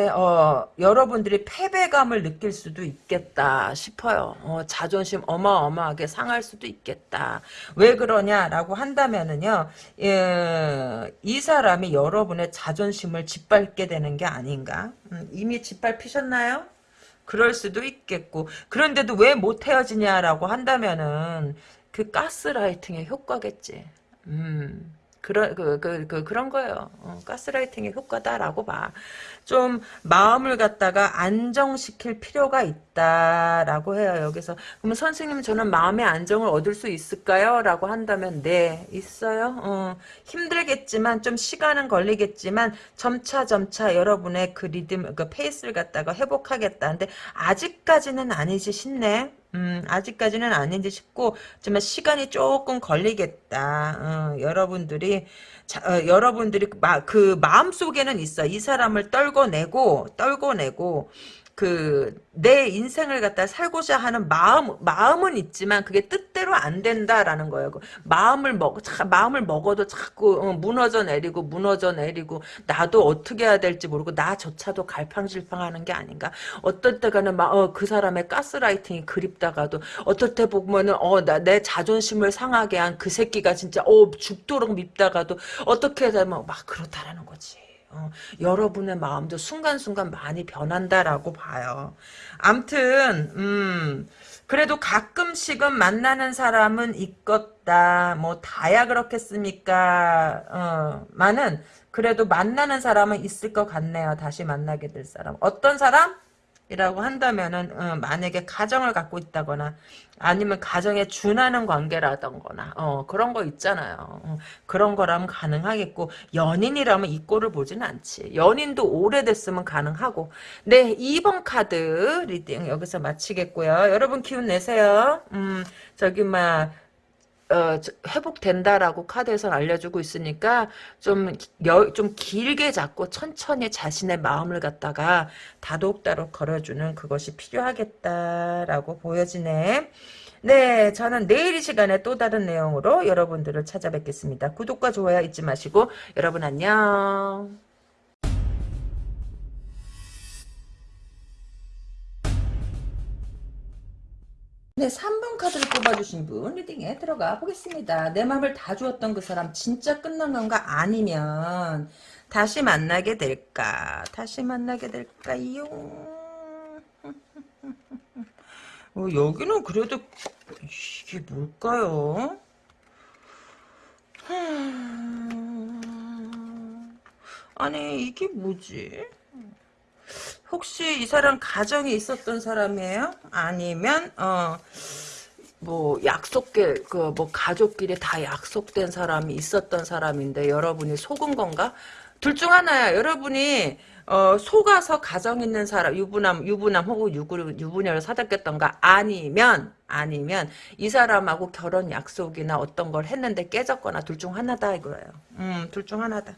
어, 여러분들이 패배감을 느낄 수도 있겠다 싶어요. 어, 자존심 어마어마하게 상할 수도 있겠다. 왜 그러냐라고 한다면은요, 예, 이 사람이 여러분의 자존심을 짓밟게 되는 게 아닌가? 음, 이미 짓밟히셨나요? 그럴 수도 있겠고. 그런데도 왜 못 헤어지냐라고 한다면은, 그 가스라이팅의 효과겠지. 음. 그런 그, 그, 그, 그런 거예요. 어, 가스라이팅의 효과다라고 봐. 좀 마음을 갖다가 안정시킬 필요가 있다라고 해요. 여기서 그러면 선생님 저는 마음의 안정을 얻을 수 있을까요? 라고 한다면 네 있어요. 어, 힘들겠지만 좀 시간은 걸리겠지만 점차 점차 여러분의 그 리듬 그 페이스를 갖다가 회복하겠다. 근데 아직까지는 아니지 싶네. 음, 아직까지는 아닌지 싶고, 하지만 시간이 조금 걸리겠다. 어, 여러분들이, 자, 어, 여러분들이 그, 마, 그 마음속에는 있어. 이 사람을 떨궈내고, 떨궈내고, 그, 내 인생을 갖다 살고자 하는 마음, 마음은 있지만 그게 뜻대로 안 된다라는 거예요. 그 마음을 먹, 자, 마음을 먹어도 자꾸 어, 무너져 내리고, 무너져 내리고, 나도 어떻게 해야 될지 모르고, 나조차도 갈팡질팡 하는 게 아닌가. 어떨 때가는 막, 어, 그 사람의 가스라이팅이 그립다가도, 어떨 때 보면은, 어, 나, 내 자존심을 상하게 한 그 새끼가 진짜, 어, 죽도록 밉다가도, 어떻게 되면 막 그렇다라는 거지. 어, 여러분의 마음도 순간순간 많이 변한다라고 봐요. 암튼 음, 그래도 가끔씩은 만나는 사람은 있겠다. 뭐 다야 그렇겠습니까? 어, 많은 그래도 만나는 사람은 있을 것 같네요. 다시 만나게 될 사람. 어떤 사람? 이라고 한다면은 어, 만약에 가정을 갖고 있다거나 아니면 가정에 준하는 관계라던거나 어, 그런 거 있잖아요. 어, 그런 거라면 가능하겠고 연인이라면 이 꼴을 보진 않지. 연인도 오래됐으면 가능하고 네 2번 카드 reading 여기서 마치겠고요. 여러분 기운 내세요. 음 저기 막 어, 회복된다라고 카드에서 알려주고 있으니까 좀, 여, 좀 길게 잡고 천천히 자신의 마음을 갖다가 다독다독 걸어주는 그것이 필요하겠다라고 보여지네. 네, 저는 내일 이 시간에 또 다른 내용으로 여러분들을 찾아뵙겠습니다. 구독과 좋아요 잊지 마시고 여러분 안녕. 네, 3번 카드를 뽑아주신 분 리딩에 들어가 보겠습니다. 내 마음을 다 주었던 그 사람 진짜 끝난 건가 아니면 다시 만나게 될까? 다시 만나게 될까요? 어, 여기는 그래도 이게 뭘까요? 아니 이게 뭐지? 혹시 이 사람 가정이 있었던 사람이에요? 아니면 어 뭐 약속계 그 뭐 가족끼리 다 약속된 사람이 있었던 사람인데 여러분이 속은 건가? 둘 중 하나야. 여러분이 어, 속아서 가정 있는 사람 유부남 유부남 혹은 유부, 유부녀를 사귀었던가 아니면 아니면 이 사람하고 결혼 약속이나 어떤 걸 했는데 깨졌거나 둘 중 하나다 이거예요. 음, 둘 중 하나다.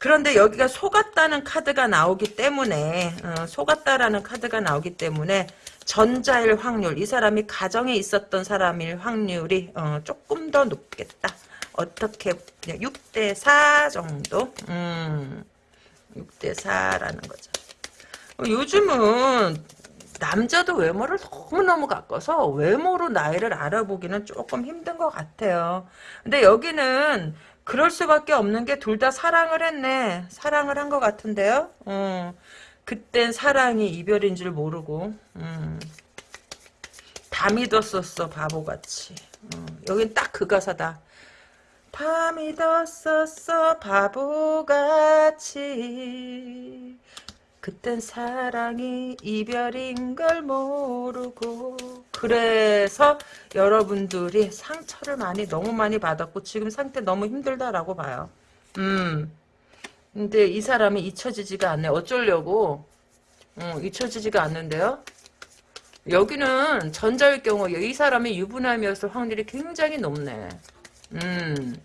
그런데 여기가 속았다는 카드가 나오기 때문에 어, 속았다라는 카드가 나오기 때문에 전자일 확률 이 사람이 가정에 있었던 사람일 확률이 어, 조금 더 높겠다. 어떻게 6대 4 정도? 음, 6대 4라는 거죠. 어, 요즘은 남자도 외모를 너무너무 가꿔서 외모로 나이를 알아보기는 조금 힘든 것 같아요. 근데 여기는 그럴 수밖에 없는 게 둘 다 사랑을 했네. 사랑을 한 것 같은데요. 어, 그땐 사랑이 이별인 줄 모르고 음, 다 믿었었어 바보같이. 어, 여긴 딱 그 가사다. 다 믿었었어 바보같이 그땐 사랑이 이별인 걸 모르고 그래서 여러분들이 상처를 많이 너무 많이 받았고 지금 상태 너무 힘들다라고 봐요. 음. 근데 이 사람이 잊혀지지가 않네. 어쩌려고? 어, 잊혀지지가 않는데요. 여기는 전자일 경우 이 사람이 유부남이었을 확률이 굉장히 높네. 음.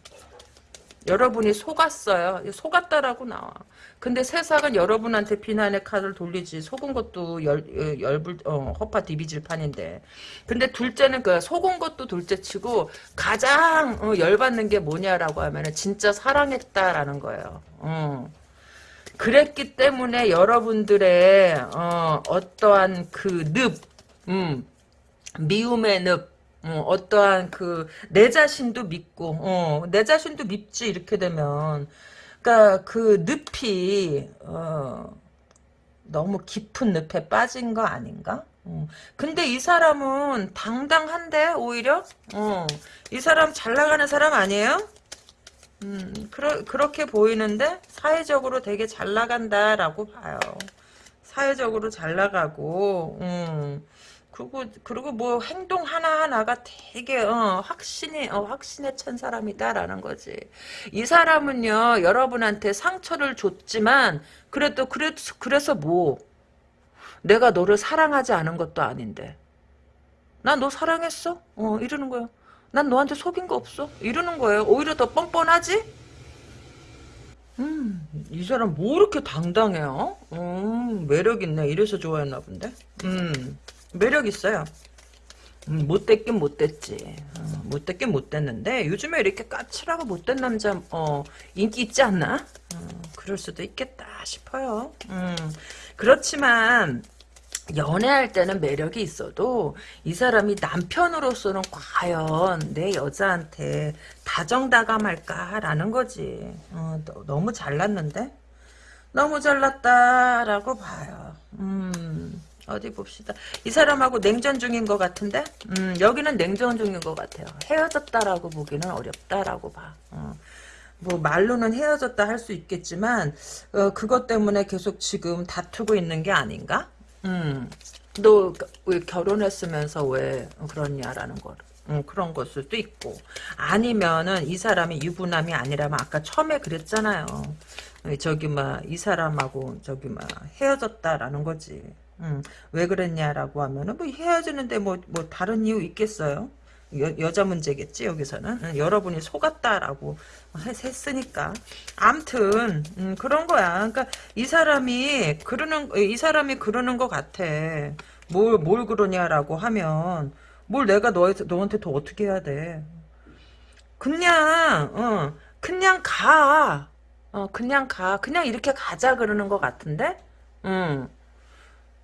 여러분이 속았어요. 속았다라고 나와. 근데 세상은 여러분한테 비난의 칼을 돌리지 속은 것도 열, 어, 열불 어, 허파 디비질 판인데 근데 둘째는 그 속은 것도 둘째치고 가장 어, 열받는 게 뭐냐라고 하면은 진짜 사랑했다라는 거예요. 어. 그랬기 때문에 여러분들의 어, 어떠한 그 늪, 음, 미움의 늪, 어, 떠한 그 내 자신도 믿고, 어, 내 자신도 믿지 이렇게 되면, 그러니까 그 늪이 어, 너무 깊은 늪에 빠진 거 아닌가? 어. 근데 이 사람은 당당한데 오히려, 어, 이 사람 잘 나가는 사람 아니에요? 음, 그러, 그렇게 보이는데 사회적으로 되게 잘 나간다라고 봐요. 사회적으로 잘 나가고, 음, 그리고, 그리고 뭐 행동 하나 하나가 되게, 어, 확신이, 어, 확신에 찬 사람이다라는 거지. 이 사람은요, 여러분한테 상처를 줬지만, 그래도, 그래, 그래서 뭐, 내가 너를 사랑하지 않은 것도 아닌데. 나 너 사랑했어? 어, 이러는 거야. 난 너한테 속인 거 없어. 이러는 거예요. 오히려 더 뻔뻔하지? 음, 이 사람 뭐 이렇게 당당해요? 음, 매력 있네. 이래서 좋아했나 본데? 음, 매력 있어요. 음, 못됐긴 못됐지. 어, 못됐긴 못됐는데 요즘에 이렇게 까칠하고 못된 남자 어, 인기 있지 않나? 어, 그럴 수도 있겠다 싶어요. 음, 그렇지만 연애할 때는 매력이 있어도 이 사람이 남편으로서는 과연 내 여자한테 다정다감할까라는 거지. 어, 너무 잘났는데? 너무 잘났다라고 봐요. 음, 어디 봅시다. 이 사람하고 냉전 중인 것 같은데? 음, 여기는 냉전 중인 것 같아요. 헤어졌다라고 보기는 어렵다라고 봐. 어. 뭐 말로는 헤어졌다 할 수 있겠지만 어, 그것 때문에 계속 지금 다투고 있는 게 아닌가? 음, 너 왜 결혼했으면서 왜 그러냐라는 거. 음, 그런 걸 수도 있고 아니면은 이 사람이 유부남이 아니라면 아까 처음에 그랬잖아요. 저기 막 이 사람하고 저기 막 헤어졌다라는 거지. 음, 왜 그랬냐라고 하면은 뭐 헤어지는데 뭐 뭐 다른 이유 있겠어요? 여, 자 문제겠지 여기서는 응, 여러분이 속았다라고 했 으니까 암튼 음, 그런 거야 그러니까 이 사람이 그러는 이 사람이 그러는 것 같아 뭘뭘 그러냐라고 하면 뭘 내가 너 너한테 더 어떻게 해야 돼 그냥 어 그냥 가 어, 그냥 가. 그냥 이렇게 가자 그러는 것 같은데? 응.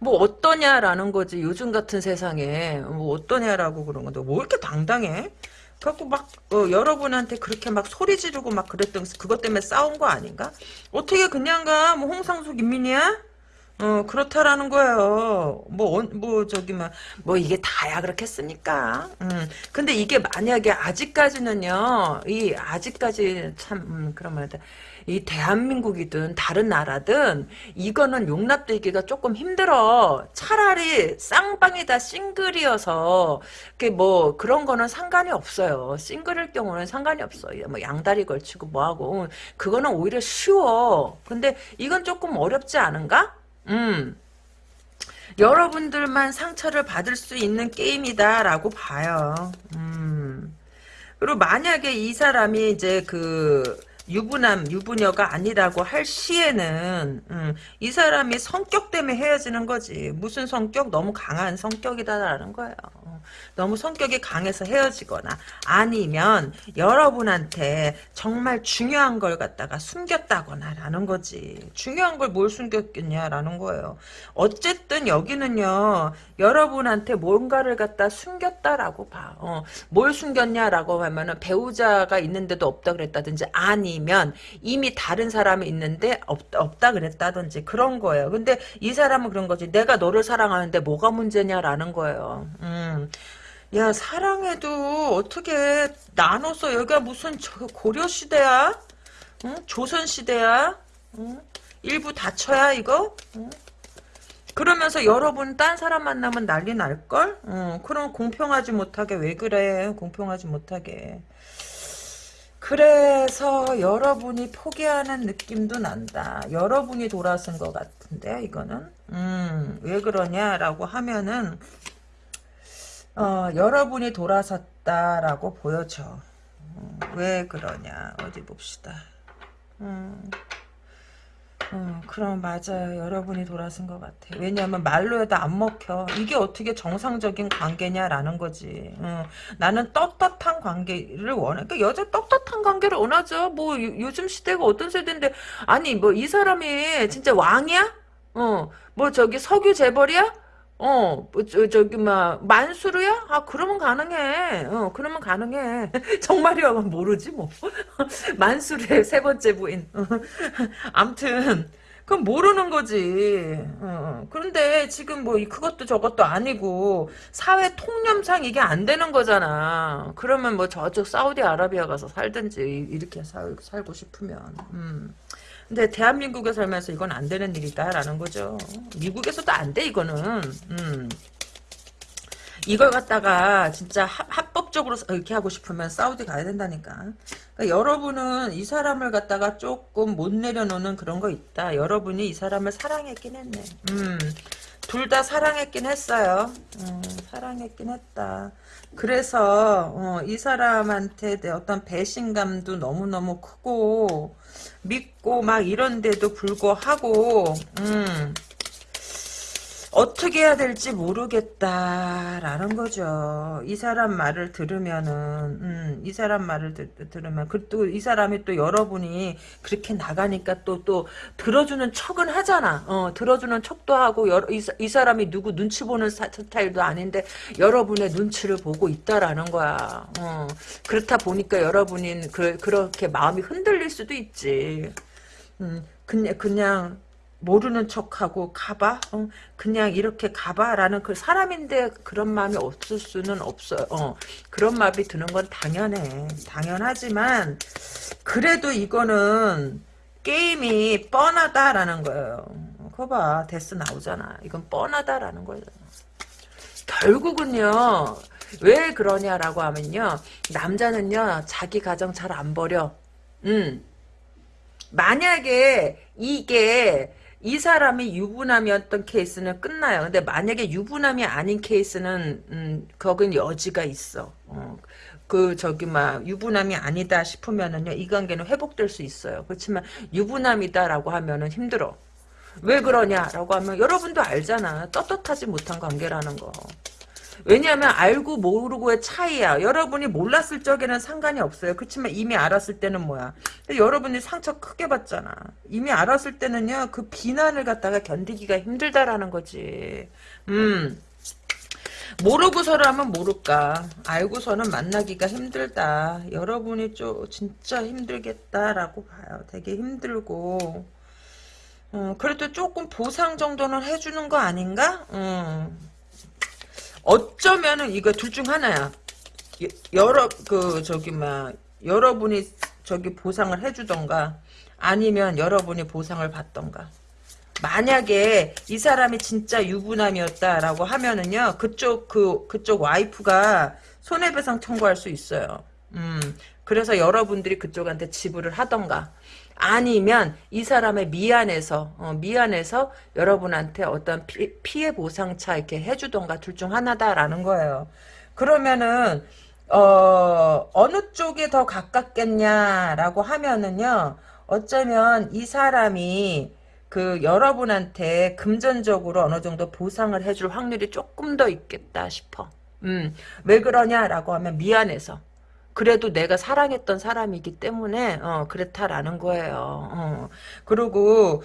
뭐 어떠냐라는 거지 요즘 같은 세상에 뭐 어떠냐라고 그런 건데 뭐 이렇게 당당해? 그래갖고 막 어, 여러분한테 그렇게 막 소리 지르고 막 그랬던 그것 때문에 싸운 거 아닌가? 어떻게 그냥 가? 뭐 홍상수 김민이야? 어 그렇다라는 거예요. 뭐뭐 뭐 저기 막뭐 이게 다야 그렇겠습니까? 음 근데 이게 만약에 아직까지는요 이 아직까지 참 음, 그러면 이 대한민국이든 다른 나라든 이거는 용납되기가 조금 힘들어. 차라리 쌍방이다 싱글이어서 뭐 그런 거는 상관이 없어요. 싱글일 경우는 상관이 없어요. 뭐 양다리 걸치고 뭐하고 그거는 오히려 쉬워. 근데 이건 조금 어렵지 않은가? 음. 여러분들만 상처를 받을 수 있는 게임이다라고 봐요. 음. 그리고 만약에 이 사람이 이제 그 유부남, 유부녀가 아니라고 할 시에는 음, 이 사람이 성격 때문에 헤어지는 거지. 무슨 성격? 너무 강한 성격이다라는 거예요. 너무 성격이 강해서 헤어지거나 아니면 여러분한테 정말 중요한 걸 갖다가 숨겼다거나 라는 거지. 중요한 걸 뭘 숨겼겠냐라는 거예요. 어쨌든 여기는요. 여러분한테 뭔가를 갖다 숨겼다라고 봐. 어, 뭘 숨겼냐라고 하면은 배우자가 있는데도 없다 그랬다든지 아니면 이미 다른 사람이 있는데 없, 없다 그랬다든지 그런 거예요. 근데 이 사람은 그런 거지. 내가 너를 사랑하는데 뭐가 문제냐라는 거예요. 음. 야 사랑해도 어떻게 나눠서 여기가 무슨 고려시대야? 응? 조선시대야? 응? 일부 다쳐야 이거? 응? 그러면서 여러분 딴 사람 만나면 난리 날걸? 응, 그럼 공평하지 못하게 왜 그래? 공평하지 못하게. 그래서 여러분이 포기하는 느낌도 난다. 여러분이 돌아선 것 같은데 이거는 음, 왜 그러냐라고 하면은 어, 여러분이 돌아섰다라고 보여져. 어, 왜 그러냐 어디 봅시다. 음. 음, 그럼 맞아요. 여러분이 돌아선 것 같아. 왜냐하면 말로 해도 안 먹혀. 이게 어떻게 정상적인 관계냐라는 거지. 음, 나는 떳떳한 관계를 원해. 그러니까 여자 떳떳한 관계를 원하죠. 뭐 요, 즘 시대가 어떤 세대인데 아니 뭐 이 사람이 진짜 왕이야? 어, 뭐 저기 석유 재벌이야? 어, 뭐, 저, 저기, 막, 만수르야? 아, 그러면 가능해. 어, 그러면 가능해. 정말이야, 모르지, 뭐. 만수르의 세 번째 부인. 암튼, 그건 모르는 거지. 어, 그런데 지금 뭐, 그것도 저것도 아니고, 사회 통념상 이게 안 되는 거잖아. 그러면 뭐, 저쪽 사우디아라비아 가서 살든지, 이렇게 살, 살고 싶으면. 음. 근데 대한민국에 살면서 이건 안 되는 일이다라는 거죠. 미국에서도 안 돼 이거는. 음. 이걸 갖다가 진짜 합법적으로 이렇게 하고 싶으면 사우디 가야 된다니까. 그러니까 여러분은 이 사람을 갖다가 조금 못 내려놓는 그런 거 있다. 여러분이 이 사람을 사랑했긴 했네. 음. 둘 다 사랑했긴 했어요. 음, 사랑했긴 했다. 그래서 어, 이 사람한테 어떤 배신감도 너무너무 크고 믿고 막 이런데도 불구하고 음, 어떻게 해야 될지 모르겠다라는 거죠. 이 사람 말을 들으면은 음, 이 사람 말을 드, 들으면 그또 이 사람이 또 여러분이 그렇게 나가니까 또또 또 들어주는 척은 하잖아. 어, 들어주는 척도 하고 여러, 이, 이, 사람이 누구 눈치 보는 스타일도 아닌데 여러분의 눈치를 보고 있다라는 거야. 어, 그렇다 보니까 여러분이 그, 그렇게 마음이 흔들릴 수도 있지. 음, 그냥 그냥 모르는 척하고 가봐. 어, 그냥 이렇게 가봐라는 그 사람인데 그런 마음이 없을 수는 없어요 어, 그런 마음이 드는 건 당연해. 당연하지만 그래도 이거는 게임이 뻔하다라는 거예요. 그거 봐. 데스 나오잖아. 이건 뻔하다라는 거예요. 결국은요 왜 그러냐라고 하면요 남자는요 자기 가정 잘 안 버려. 음. 만약에 이게 이 사람이 유부남이었던 케이스는 끝나요. 근데 만약에 유부남이 아닌 케이스는 음, 거긴 여지가 있어. 어. 그 저기 막 유부남이 아니다 싶으면은요 이 관계는 회복될 수 있어요. 그렇지만 유부남이다라고 하면은 힘들어. 왜 그러냐라고 하면 여러분도 알잖아. 떳떳하지 못한 관계라는 거. 왜냐하면 알고 모르고의 차이야. 여러분이 몰랐을 적에는 상관이 없어요. 그렇지만 이미 알았을 때는 뭐야. 여러분이 상처 크게 받잖아. 이미 알았을 때는요. 그 비난을 갖다가 견디기가 힘들다라는 거지. 음. 모르고서라면 모를까. 알고서는 만나기가 힘들다. 여러분이 좀 진짜 힘들겠다라고 봐요. 되게 힘들고. 어, 그래도 조금 보상 정도는 해주는 거 아닌가? 음. 어쩌면은 이거 둘 중 하나야. 여러 그 저기 막 여러분이 저기 보상을 해주던가 아니면 여러분이 보상을 받던가. 만약에 이 사람이 진짜 유부남이었다라고 하면은요 그쪽 그 그쪽 와이프가 손해배상 청구할 수 있어요. 음 그래서 여러분들이 그쪽한테 지불을 하던가 아니면 이 사람의 미안해서 어, 미안해서 여러분한테 어떤 피, 피해 보상차 이렇게 해주던가 둘 중 하나다라는 거예요. 그러면은 어, 어느 쪽에 더 가깝겠냐라고 하면은요. 어쩌면 이 사람이 그 여러분한테 금전적으로 어느 정도 보상을 해줄 확률이 조금 더 있겠다 싶어. 음, 왜 그러냐라고 하면 미안해서. 그래도 내가 사랑했던 사람이기 때문에 어, 그렇다라는 거예요. 어. 그리고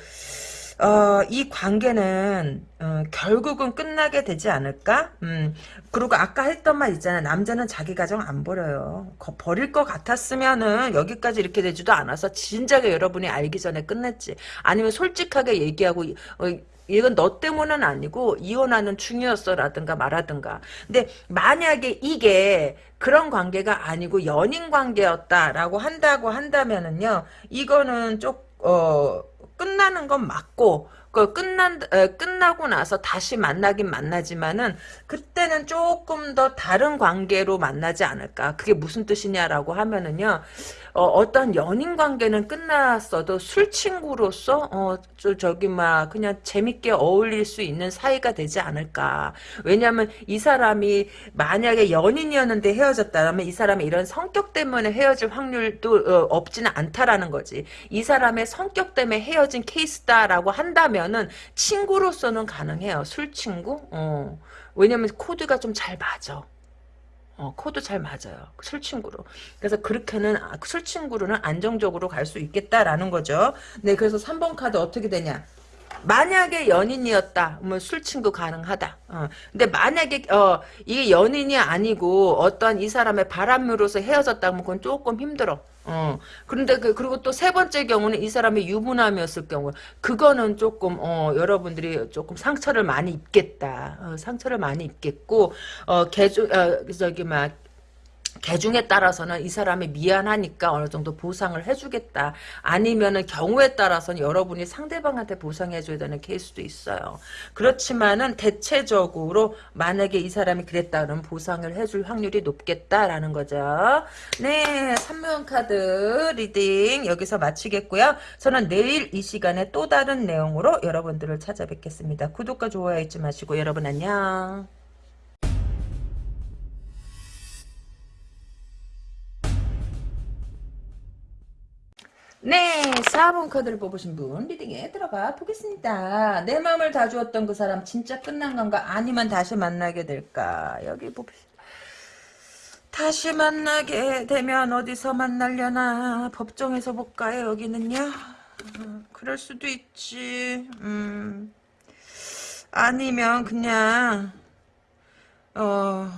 어, 이 관계는 어, 결국은 끝나게 되지 않을까? 음, 그리고 아까 했던 말 있잖아요. 남자는 자기 가정 안 버려요. 거, 버릴 것 같았으면은 여기까지 이렇게 되지도 않아서 진작에 여러분이 알기 전에 끝냈지. 아니면 솔직하게 얘기하고 어, 이건 너 때문은 아니고 이혼하는 중이었어라든가 말하든가. 근데 만약에 이게 그런 관계가 아니고 연인 관계였다라고 한다고 한다면은요. 이거는 쪽 어, 끝나는 건 맞고 그 끝난 에, 끝나고 나서 다시 만나긴 만나지만은 그때는 조금 더 다른 관계로 만나지 않을까. 그게 무슨 뜻이냐라고 하면은요. 어, 떤 연인 관계는 끝났어도 술 친구로서 어, 저, 저기 막 그냥 재밌게 어울릴 수 있는 사이가 되지 않을까. 왜냐하면 이 사람이 만약에 연인이었는데 헤어졌다면 이 사람이 이런 성격 때문에 헤어질 확률도 어, 없지는 않다라는 거지. 이 사람의 성격 때문에 헤어진 케이스다라고 한다면은 친구로서는 가능해요. 술 친구. 어. 왜냐면 코드가 좀 잘 맞아. 어, 코도 잘 맞아요. 술 친구로. 그래서 그렇게는, 아, 술친구로는 안정적으로 갈 수 있겠다라는 거죠. 네, 그래서 3번 카드 어떻게 되냐. 만약에 연인이었다, 뭐 술 친구 가능하다. 어. 근데 만약에 어 이게 연인이 아니고 어떠한 이 사람의 바람으로서 헤어졌다면 그건 조금 힘들어. 어. 그런데 그 그리고 또 세 번째 경우는 이 사람의 유부남이었을 경우 그거는 조금 어 여러분들이 조금 상처를 많이 입겠다. 어, 상처를 많이 입겠고 어 개조 어 저기 막 개중에 따라서는 이 사람이 미안하니까 어느 정도 보상을 해주겠다. 아니면은 경우에 따라서는 여러분이 상대방한테 보상해줘야 되는 케이스도 있어요. 그렇지만은 대체적으로 만약에 이 사람이 그랬다 그러면 보상을 해줄 확률이 높겠다라는 거죠. 네, 3번 카드 reading 여기서 마치겠고요. 저는 내일 이 시간에 또 다른 내용으로 여러분들을 찾아뵙겠습니다. 구독과 좋아요 잊지 마시고 여러분 안녕. 네, 4번 카드를 뽑으신 분 리딩에 들어가 보겠습니다. 내 마음을 다 주었던 그 사람 진짜 끝난 건가? 아니면 다시 만나게 될까? 여기 봅시다. 다시 만나게 되면 어디서 만날려나? 법정에서 볼까요? 여기는요? 음, 그럴 수도 있지. 음. 아니면 그냥 어...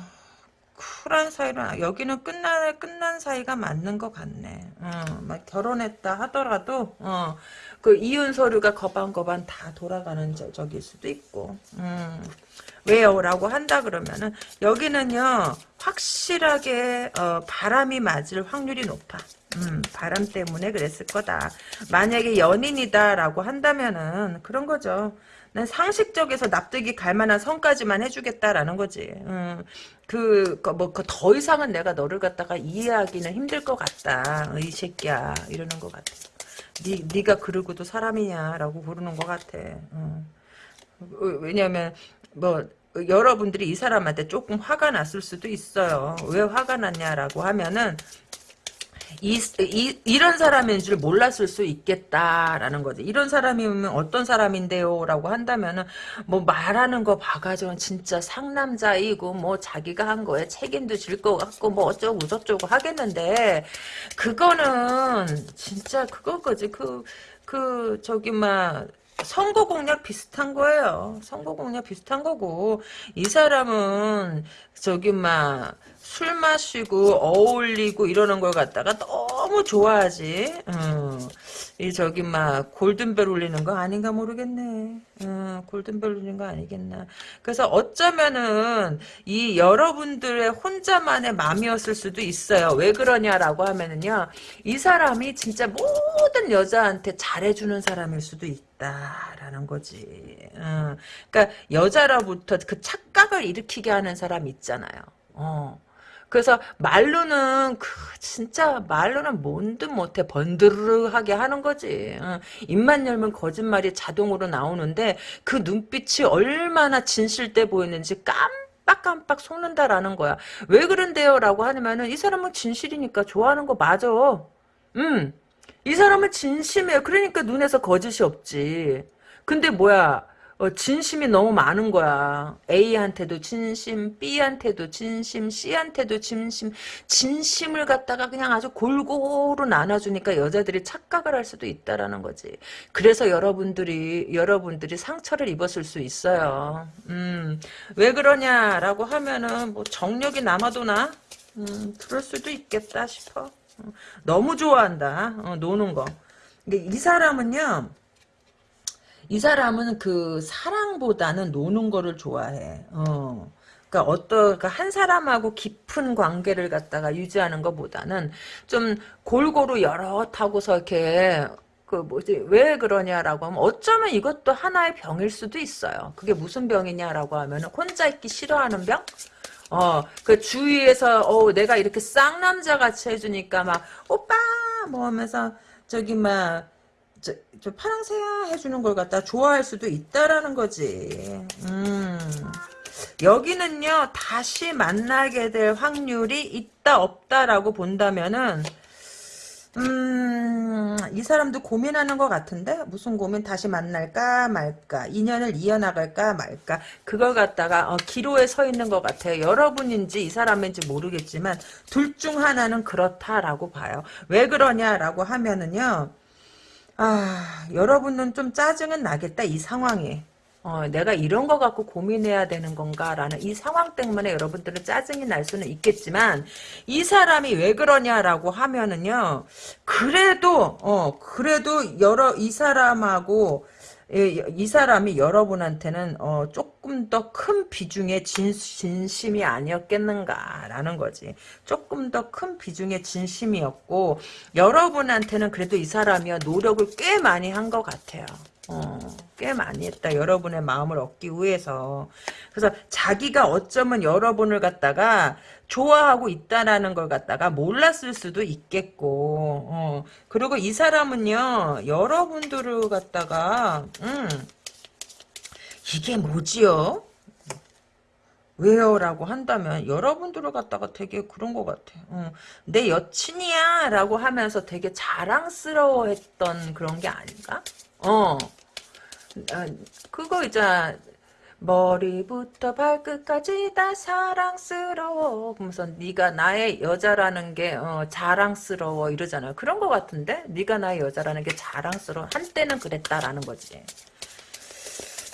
쿨한 사이로 여기는 끝난 끝난 사이가 맞는 것 같네. 어, 막 결혼했다 하더라도 어, 그 이혼 서류가 거반거반 다 돌아가는 저, 적일 수도 있고. 음, 왜요라고 한다 그러면은 여기는요 확실하게 어, 바람이 맞을 확률이 높아. 음, 바람 때문에 그랬을 거다. 만약에 연인이다라고 한다면은 그런 거죠. 난 상식적에서 납득이 갈 만한 선까지만 해주겠다라는 거지. 음, 그, 그 뭐, 그더 이상은 내가 너를 갖다가 이해하기는 힘들 것 같다. 이 새끼야. 이러는 것 같아. 니, 니가 그러고도 사람이냐라고 부르는 것 같아. 음. 왜냐면, 뭐, 여러분들이 이 사람한테 조금 화가 났을 수도 있어요. 왜 화가 났냐라고 하면은, 이, 이, 이런 사람인 줄 몰랐을 수 있겠다라는 거지. 이런 사람이면 어떤 사람인데요? 라고 한다면은, 뭐 말하는 거 봐가지고 진짜 상남자이고, 뭐 자기가 한 거에 책임도 질 것 같고, 뭐 어쩌고 저쩌고 하겠는데, 그거는 진짜 그거거지. 그, 그, 저기, 막, 선거 공약 비슷한 거예요. 선거 공약 비슷한 거고 이 사람은 저기 막 술 마시고 어울리고 이러는 걸 갖다가 너무 좋아하지. 어. 이 저기 막 골든벨 울리는 거 아닌가 모르겠네. 어, 골든벨 울리는 거 아니겠나. 그래서 어쩌면은 이 여러분들의 혼자만의 마음이었을 수도 있어요. 왜 그러냐라고 하면은요. 이 사람이 진짜 모든 여자한테 잘해주는 사람일 수도 있다라는 거지. 어, 그러니까 여자로부터 그 착각을 일으키게 하는 사람 있잖아요. 어. 그래서 말로는 그 진짜 말로는 뭔든 못해 번드르하게 하는 거지. 어. 입만 열면 거짓말이 자동으로 나오는데 그 눈빛이 얼마나 진실돼 보이는지 깜빡깜빡 속는다라는 거야. 왜 그런데요? 라고 하면은 이 사람은 진실이니까 좋아하는 거 맞아. 음. 이 사람은 진심이에요. 그러니까 눈에서 거짓이 없지. 근데 뭐야. 어, 진심이 너무 많은 거야. A한테도 진심, B한테도 진심, C한테도 진심, 진심을 갖다가 그냥 아주 골고루 나눠주니까 여자들이 착각을 할 수도 있다라는 거지. 그래서 여러분들이, 여러분들이 상처를 입었을 수 있어요. 음, 왜 그러냐라고 하면은, 뭐, 정력이 남아도 나? 음, 그럴 수도 있겠다 싶어. 어, 너무 좋아한다. 어, 노는 거. 이 사람은요, 이 사람은 그 사랑보다는 노는 거를 좋아해. 어. 그러니까 어떤 그러니까 한 사람하고 깊은 관계를 갖다가 유지하는 것보다는 좀 골고루 여러 타고서 이렇게 그 뭐지 왜 그러냐라고 하면 어쩌면 이것도 하나의 병일 수도 있어요. 그게 무슨 병이냐라고 하면 혼자 있기 싫어하는 병? 어, 그 주위에서 어 내가 이렇게 쌍남자 같이 해주니까 막 오빠 뭐 하면서 저기 막 저, 저 파랑새야 해주는 걸 갖다 좋아할 수도 있다라는 거지. 음. 여기는요 다시 만나게 될 확률이 있다 없다라고 본다면은 음, 이 사람도 고민하는 것 같은데? 무슨 고민? 다시 만날까 말까? 인연을 이어나갈까 말까? 그걸 갖다가 어, 기로에 서 있는 것 같아요. 여러분인지 이 사람인지 모르겠지만 둘 중 하나는 그렇다라고 봐요. 왜 그러냐라고 하면은요. 아, 여러분은 좀 짜증은 나겠다, 이 상황에. 어, 내가 이런 거 갖고 고민해야 되는 건가라는 이 상황 때문에 여러분들은 짜증이 날 수는 있겠지만 이 사람이 왜 그러냐라고 하면은요 그래도 어 그래도 여러 이 사람하고 예, 이 사람이 여러분한테는 어, 조금 더 큰 비중의 진, 진심이 아니었겠는가라는 거지. 조금 더 큰 비중의 진심이었고 여러분한테는 그래도 이 사람이 노력을 꽤 많이 한 것 같아요. 어, 꽤 많이 했다. 여러분의 마음을 얻기 위해서. 그래서 자기가 어쩌면 여러분을 갖다가 좋아하고 있다라는 걸 갖다가 몰랐을 수도 있겠고, 어. 그리고 이 사람은요, 여러분들을 갖다가, 음, 이게 뭐지요? 왜요? 라고 한다면 여러분들을 갖다가 되게 그런 것 같아. 어, 내 여친이야 라고 하면서 되게 자랑스러워했던 그런 게 아닌가? 어. 아, 그거 있잖아. 머리부터 발끝까지 다 사랑스러워. 그러면서 네가 나의 여자라는 게 어, 자랑스러워 이러잖아요. 그런 것 같은데? 네가 나의 여자라는 게 자랑스러워. 한때는 그랬다라는 거지.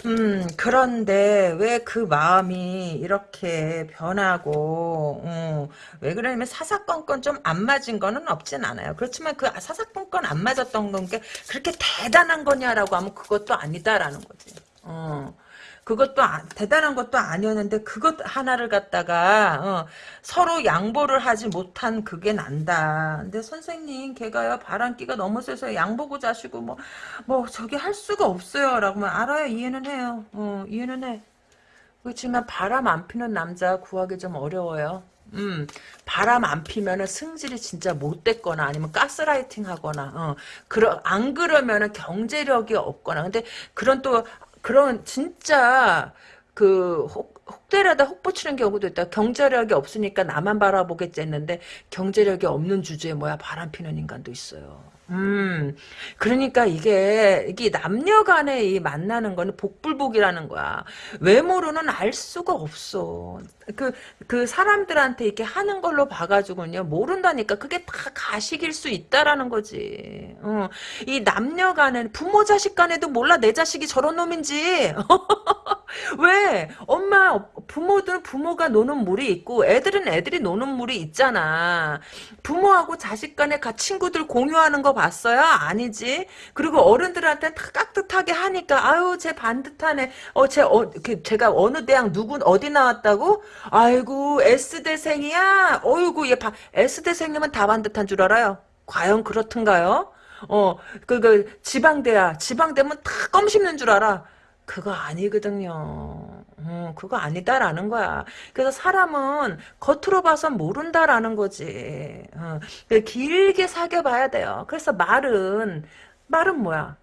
음, 그런데 왜 그 마음이 이렇게 변하고, 음, 왜 그러냐면 사사건건 좀 안 맞은 거는 없진 않아요. 그렇지만 그 사사건건 안 맞았던 건 게 그렇게 대단한 거냐라고 하면 그것도 아니다라는 거지. 어. 그것도 아, 대단한 것도 아니었는데 그것 하나를 갖다가 어, 서로 양보를 하지 못한 그게 난다. 근데 선생님 걔가요 바람기가 너무 세서 양보고 자시고 뭐뭐 뭐 저기 할 수가 없어요 라고 하면 알아요 이해는 해요. 어, 이해는 해. 그렇지만 바람 안 피는 남자 구하기 좀 어려워요. 음, 바람 안 피면은 승질이 진짜 못됐거나 아니면 가스라이팅 하거나, 어, 그러, 안 그러면은 경제력이 없거나, 근데 그런 또 그런 진짜 그 혹, 혹대라다 혹붙이는 경우도 있다. 경제력이 없으니까 나만 바라보겠지 했는데 경제력이 없는 주제에 뭐야 바람 피는 인간도 있어요. 음, 그러니까 이게, 이게 남녀 간에 이 만나는 거는 복불복이라는 거야. 외모로는 알 수가 없어. 그, 그 사람들한테 이렇게 하는 걸로 봐가지고는요, 모른다니까. 그게 다 가식일 수 있다라는 거지. 어, 이 남녀 간에, 부모 자식 간에도 몰라, 내 자식이 저런 놈인지. 왜? 엄마, 부모들은 부모가 노는 물이 있고, 애들은 애들이 노는 물이 있잖아. 부모하고 자식 간에 가 친구들 공유하는 거 봤어요? 아니지. 그리고 어른들한테 다 깍듯하게 하니까 아유 쟤 반듯하네. 어쟤 어, 그, 제가 어느 대학 누구 어디 나왔다고? 아이고 S대생이야. 어이구 얘 바, S대생이면 다 반듯한 줄 알아요. 과연 그렇던가요? 어, 그, 그, 지방대야. 지방대면 다 껌 씹는 줄 알아. 그거 아니거든요. 어, 그거 아니다라는 거야. 그래서 사람은 겉으로 봐선 모른다라는 거지. 어, 길게 사귀어봐야 돼요. 그래서 말은 말은 뭐야?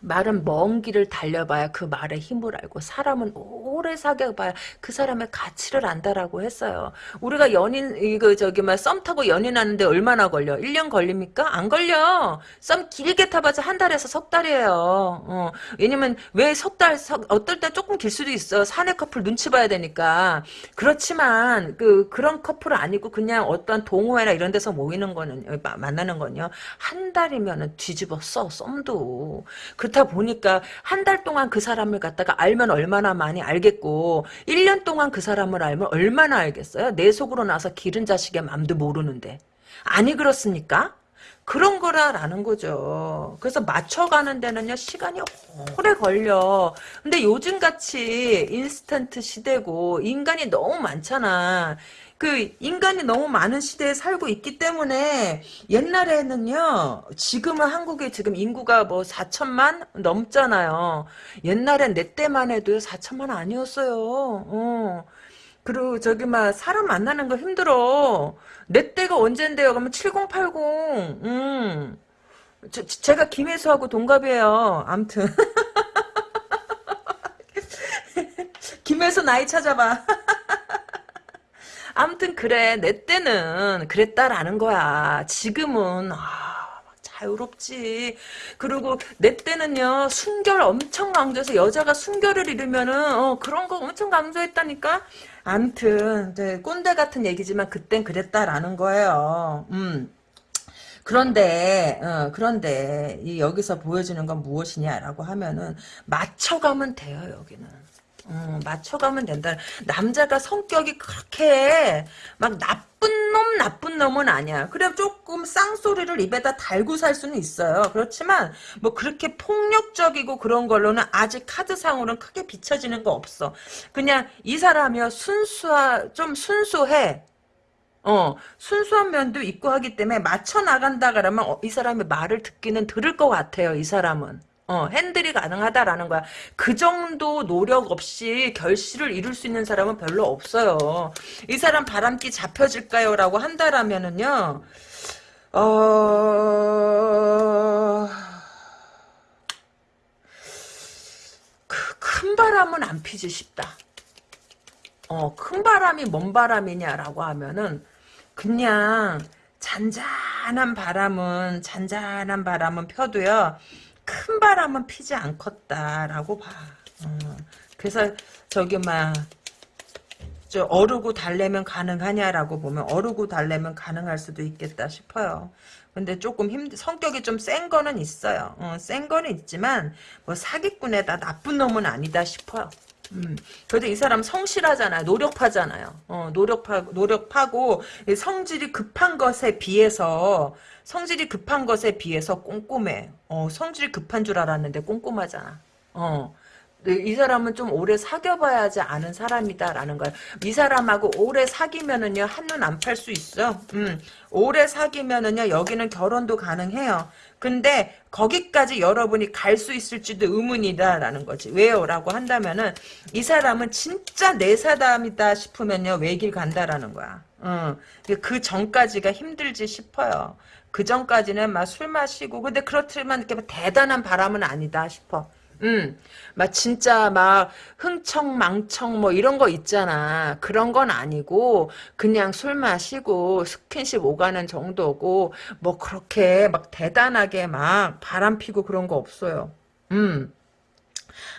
말은 먼 길을 달려봐야 그 말의 힘을 알고 사람은 오래 사귀어봐야 그 사람의 가치를 안다라고 했어요. 우리가 연인 이거 저기 막썸 타고 연인하는데 얼마나 걸려? 1년 걸립니까? 안 걸려. 썸 길게 타봐서 한 달에서 석 달이에요. 어, 왜냐면 왜 석 달, 석, 어떨 때 조금 길 수도 있어. 사내 커플 눈치 봐야 되니까. 그렇지만 그 그런 커플은 아니고 그냥 어떤 동호회나 이런 데서 모이는 거는 만나는 건요. 한 달이면은 뒤집어 써 썸도. 그 그렇다 보니까 한 달 동안 그 사람을 갖다가 알면 얼마나 많이 알겠고 1년 동안 그 사람을 알면 얼마나 알겠어요? 내 속으로 나서 기른 자식의 맘도 모르는데. 아니 그렇습니까? 그런 거라라는 거죠. 그래서 맞춰가는 데는요, 시간이 오래 걸려. 근데 요즘같이 인스턴트 시대고, 인간이 너무 많잖아. 그, 인간이 너무 많은 시대에 살고 있기 때문에, 옛날에는요, 지금은 한국에 지금 인구가 뭐 4천만 넘잖아요. 옛날엔 내 때만 해도 4천만 아니었어요. 어. 그리고 저기 막 사람 만나는 거 힘들어. 내 때가 언젠데요? 그러면 7080. 음. 저, 제가 김혜수하고 동갑이에요. 암튼. 김혜수 나이 찾아봐. 암튼 그래. 내 때는 그랬다라는 거야. 지금은 아, 자유롭지. 그리고 내 때는요, 순결 엄청 강조해서 여자가 순결을 잃으면은, 어, 그런 거 엄청 강조했다니까? 암튼, 네, 꼰대 같은 얘기지만 그땐 그랬다라는 거예요. 음. 그런데 어, 그런데 이 여기서 보여주는 건 무엇이냐라고 하면은 맞춰가면 돼요 여기는 음, 맞춰가면 된다. 남자가 성격이 그렇게 막 나쁜 놈 나쁜 놈은 아니야. 그래 조금 쌍소리를 입에다 달고 살 수는 있어요. 그렇지만 뭐 그렇게 폭력적이고 그런 걸로는 아직 카드상으로는 크게 비춰지는 거 없어. 그냥 이 사람이요 순수하 좀 순수해. 어, 순수한 면도 있고 하기 때문에 맞춰 나간다 그러면 어, 이 사람의 말을 듣기는 들을 것 같아요. 이 사람은. 어, 핸들이 가능하다라는 거야. 그 정도 노력 없이 결실을 이룰 수 있는 사람은 별로 없어요. 이 사람 바람기 잡혀질까요? 라고 한다라면은요, 어, 그, 큰 바람은 안 피지 싶다. 어, 큰 바람이 뭔 바람이냐라고 하면은, 그냥 잔잔한 바람은 잔잔한 바람은 펴도요 큰 바람은 피지 않겠다라고 봐. 어, 그래서 저기 막저 어르고 달래면 가능하냐라고 보면 어르고 달래면 가능할 수도 있겠다 싶어요. 근데 조금 힘 성격이 좀 센 거는 있어요. 어, 센 거는 있지만 뭐 사기꾼에다 나쁜 놈은 아니다 싶어요. 음, 그래도 이 사람 성실하잖아요. 노력하잖아요. 어, 노력하, 노력하고, 성질이 급한 것에 비해서, 성질이 급한 것에 비해서 꼼꼼해. 어, 성질이 급한 줄 알았는데 꼼꼼하잖아. 어, 이 사람은 좀 오래 사귀어봐야지 아는 사람이다라는 거야. 이 사람하고 오래 사귀면은요 한눈 안 팔 수 있어. 음, 오래 사귀면은요 여기는 결혼도 가능해요. 근데 거기까지 여러분이 갈 수 있을지도 의문이다라는 거지. 왜요? 라고 한다면은 이 사람은 진짜 내 사람이다 싶으면요 외길 간다라는 거야. 어, 그 전까지가 힘들지 싶어요. 그 전까지는 막 술 마시고 근데 그렇지만 이렇게 대단한 바람은 아니다 싶어. 음, 막 진짜 막 흥청 망청 뭐 이런 거 있잖아. 그런 건 아니고 그냥 술 마시고 스킨십 오가는 정도고 뭐 그렇게 막 대단하게 막 바람 피고 그런 거 없어요. 음.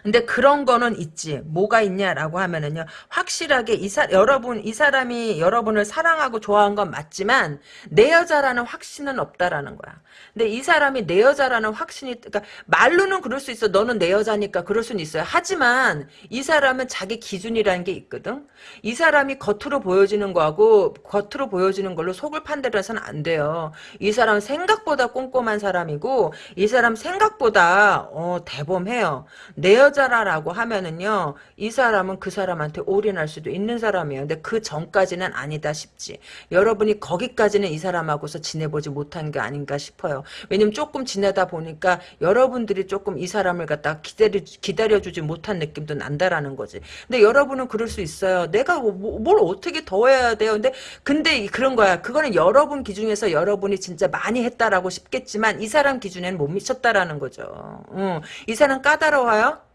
근데 그런 거는 있지. 뭐가 있냐라고 하면은요. 확실하게 이 사, 여러분, 이 사람이 여러분을 사랑하고 좋아한 건 맞지만, 내 여자라는 확신은 없다라는 거야. 근데 이 사람이 내 여자라는 확신이, 그러니까 말로는 그럴 수 있어. 너는 내 여자니까 그럴 수는 있어요. 하지만, 이 사람은 자기 기준이라는 게 있거든. 이 사람이 겉으로 보여지는 거하고, 겉으로 보여지는 걸로 속을 판단해서는 안 돼요. 이 사람은 생각보다 꼼꼼한 사람이고, 이 사람 생각보다, 어, 대범해요. 내 여자라라고 하면은요, 이 사람은 그 사람한테 올인할 수도 있는 사람이에요. 근데 그 전까지는 아니다 싶지. 여러분이 거기까지는 이 사람하고서 지내보지 못한 게 아닌가 싶어요. 왜냐면 조금 지내다 보니까 여러분들이 조금 이 사람을 갖다 기다려, 기다려주지 못한 느낌도 난다라는 거지. 근데 여러분은 그럴 수 있어요. 내가 뭐, 뭐, 뭘 어떻게 더 해야 돼요? 근데, 근데 그런 거야. 그거는 여러분 기준에서 여러분이 진짜 많이 했다라고 싶겠지만 이 사람 기준에는 못 미쳤다라는 거죠. 응. 이 사람 까다로워요?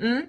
응?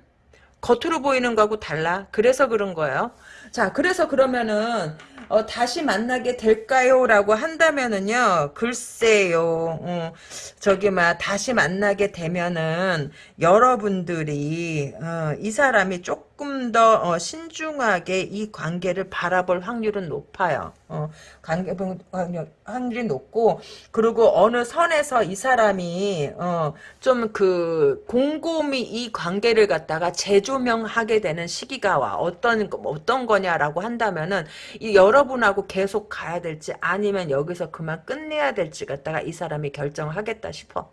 겉으로 보이는 거하고 달라. 그래서 그런 거예요. 자, 그래서 그러면은 어, 다시 만나게 될까요? 라고 한다면은요, 글쎄요, 어, 저기, 막, 다시 만나게 되면은, 여러분들이, 어, 이 사람이 조금 조금 더 어, 신중하게 이 관계를 바라볼 확률은 높아요. 어, 관계 확률, 확률이 높고 그리고 어느 선에서 이 사람이 어, 좀 그 곰곰이 이 관계를 갖다가 재조명하게 되는 시기가 와 어떤 어떤 거냐라고 한다면은 이 여러분하고 계속 가야 될지 아니면 여기서 그만 끝내야 될지 갖다가 이 사람이 결정하겠다 싶어.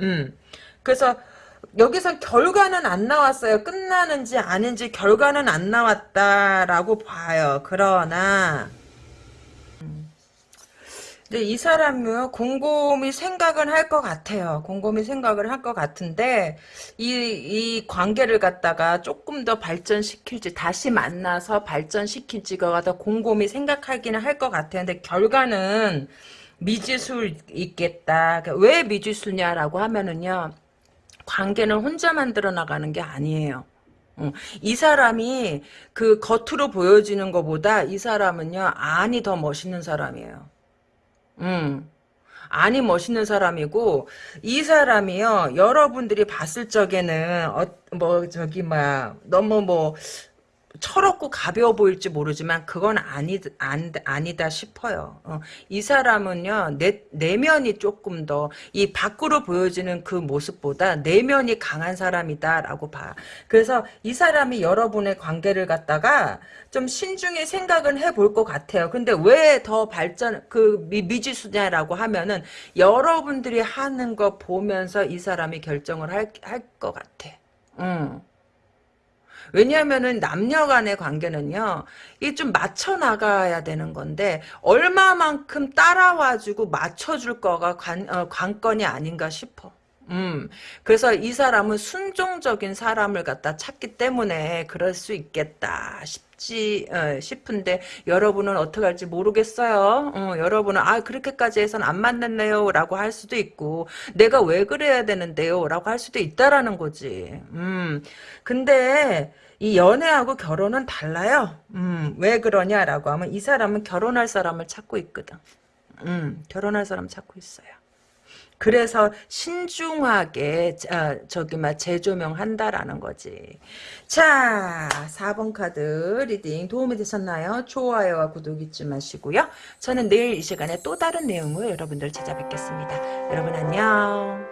음. 그래서 여기서 결과는 안 나왔어요. 끝나는지 아닌지 결과는 안 나왔다라고 봐요. 그러나 음. 근데 이 사람은 곰곰이 생각은 할 것 같아요. 곰곰이 생각을 할 것 같은데 이, 이 관계를 갖다가 조금 더 발전시킬지 다시 만나서 발전시킬지가 더 곰곰이 생각하기는 할 것 같아요. 근데 결과는 미지수 있겠다. 그러니까 왜 미지수냐라고 하면은요. 관계는 혼자 만들어 나가는 게 아니에요. 어, 이 사람이 그 겉으로 보여지는 것보다 이 사람은요 안이 더 멋있는 사람이에요. 음. 안이 멋있는 사람이고 이 사람이요 여러분들이 봤을 적에는 어, 뭐 저기 뭐야 너무 뭐 철없고 가벼워 보일지 모르지만 그건 아니, 안, 아니다 싶어요. 어, 이 사람은요 내, 내면이 조금 더 이 밖으로 보여지는 그 모습보다 내면이 강한 사람이다라고 봐. 그래서 이 사람이 여러분의 관계를 갖다가 좀 신중히 생각은 해볼 것 같아요. 근데 왜 더 발전 그 미, 미지수냐라고 하면은 여러분들이 하는 거 보면서 이 사람이 결정을 할 할 것 같아. 음. 왜냐하면은 남녀 간의 관계는요, 이좀 맞춰 나가야 되는 건데, 얼마만큼 따라와주고 맞춰줄 거가 관, 어, 관건이 아닌가 싶어. 음, 그래서 이 사람은 순종적인 사람을 갖다 찾기 때문에 그럴 수 있겠다 싶지, 어, 싶은데, 여러분은 어떻게 할지 모르겠어요. 어, 여러분은, 아, 그렇게까지 해선 안 만났네요. 라고 할 수도 있고, 내가 왜 그래야 되는데요. 라고 할 수도 있다라는 거지. 음, 근데, 이 연애하고 결혼은 달라요. 음, 왜 그러냐라고 하면 이 사람은 결혼할 사람을 찾고 있거든. 음, 결혼할 사람 찾고 있어요. 그래서 신중하게 어, 저기 막 재조명한다라는 거지. 자, 4번 카드 reading 도움이 되셨나요? 좋아요와 구독 잊지 마시고요. 저는 내일 이 시간에 또 다른 내용으로 여러분들 찾아뵙겠습니다. 여러분 안녕.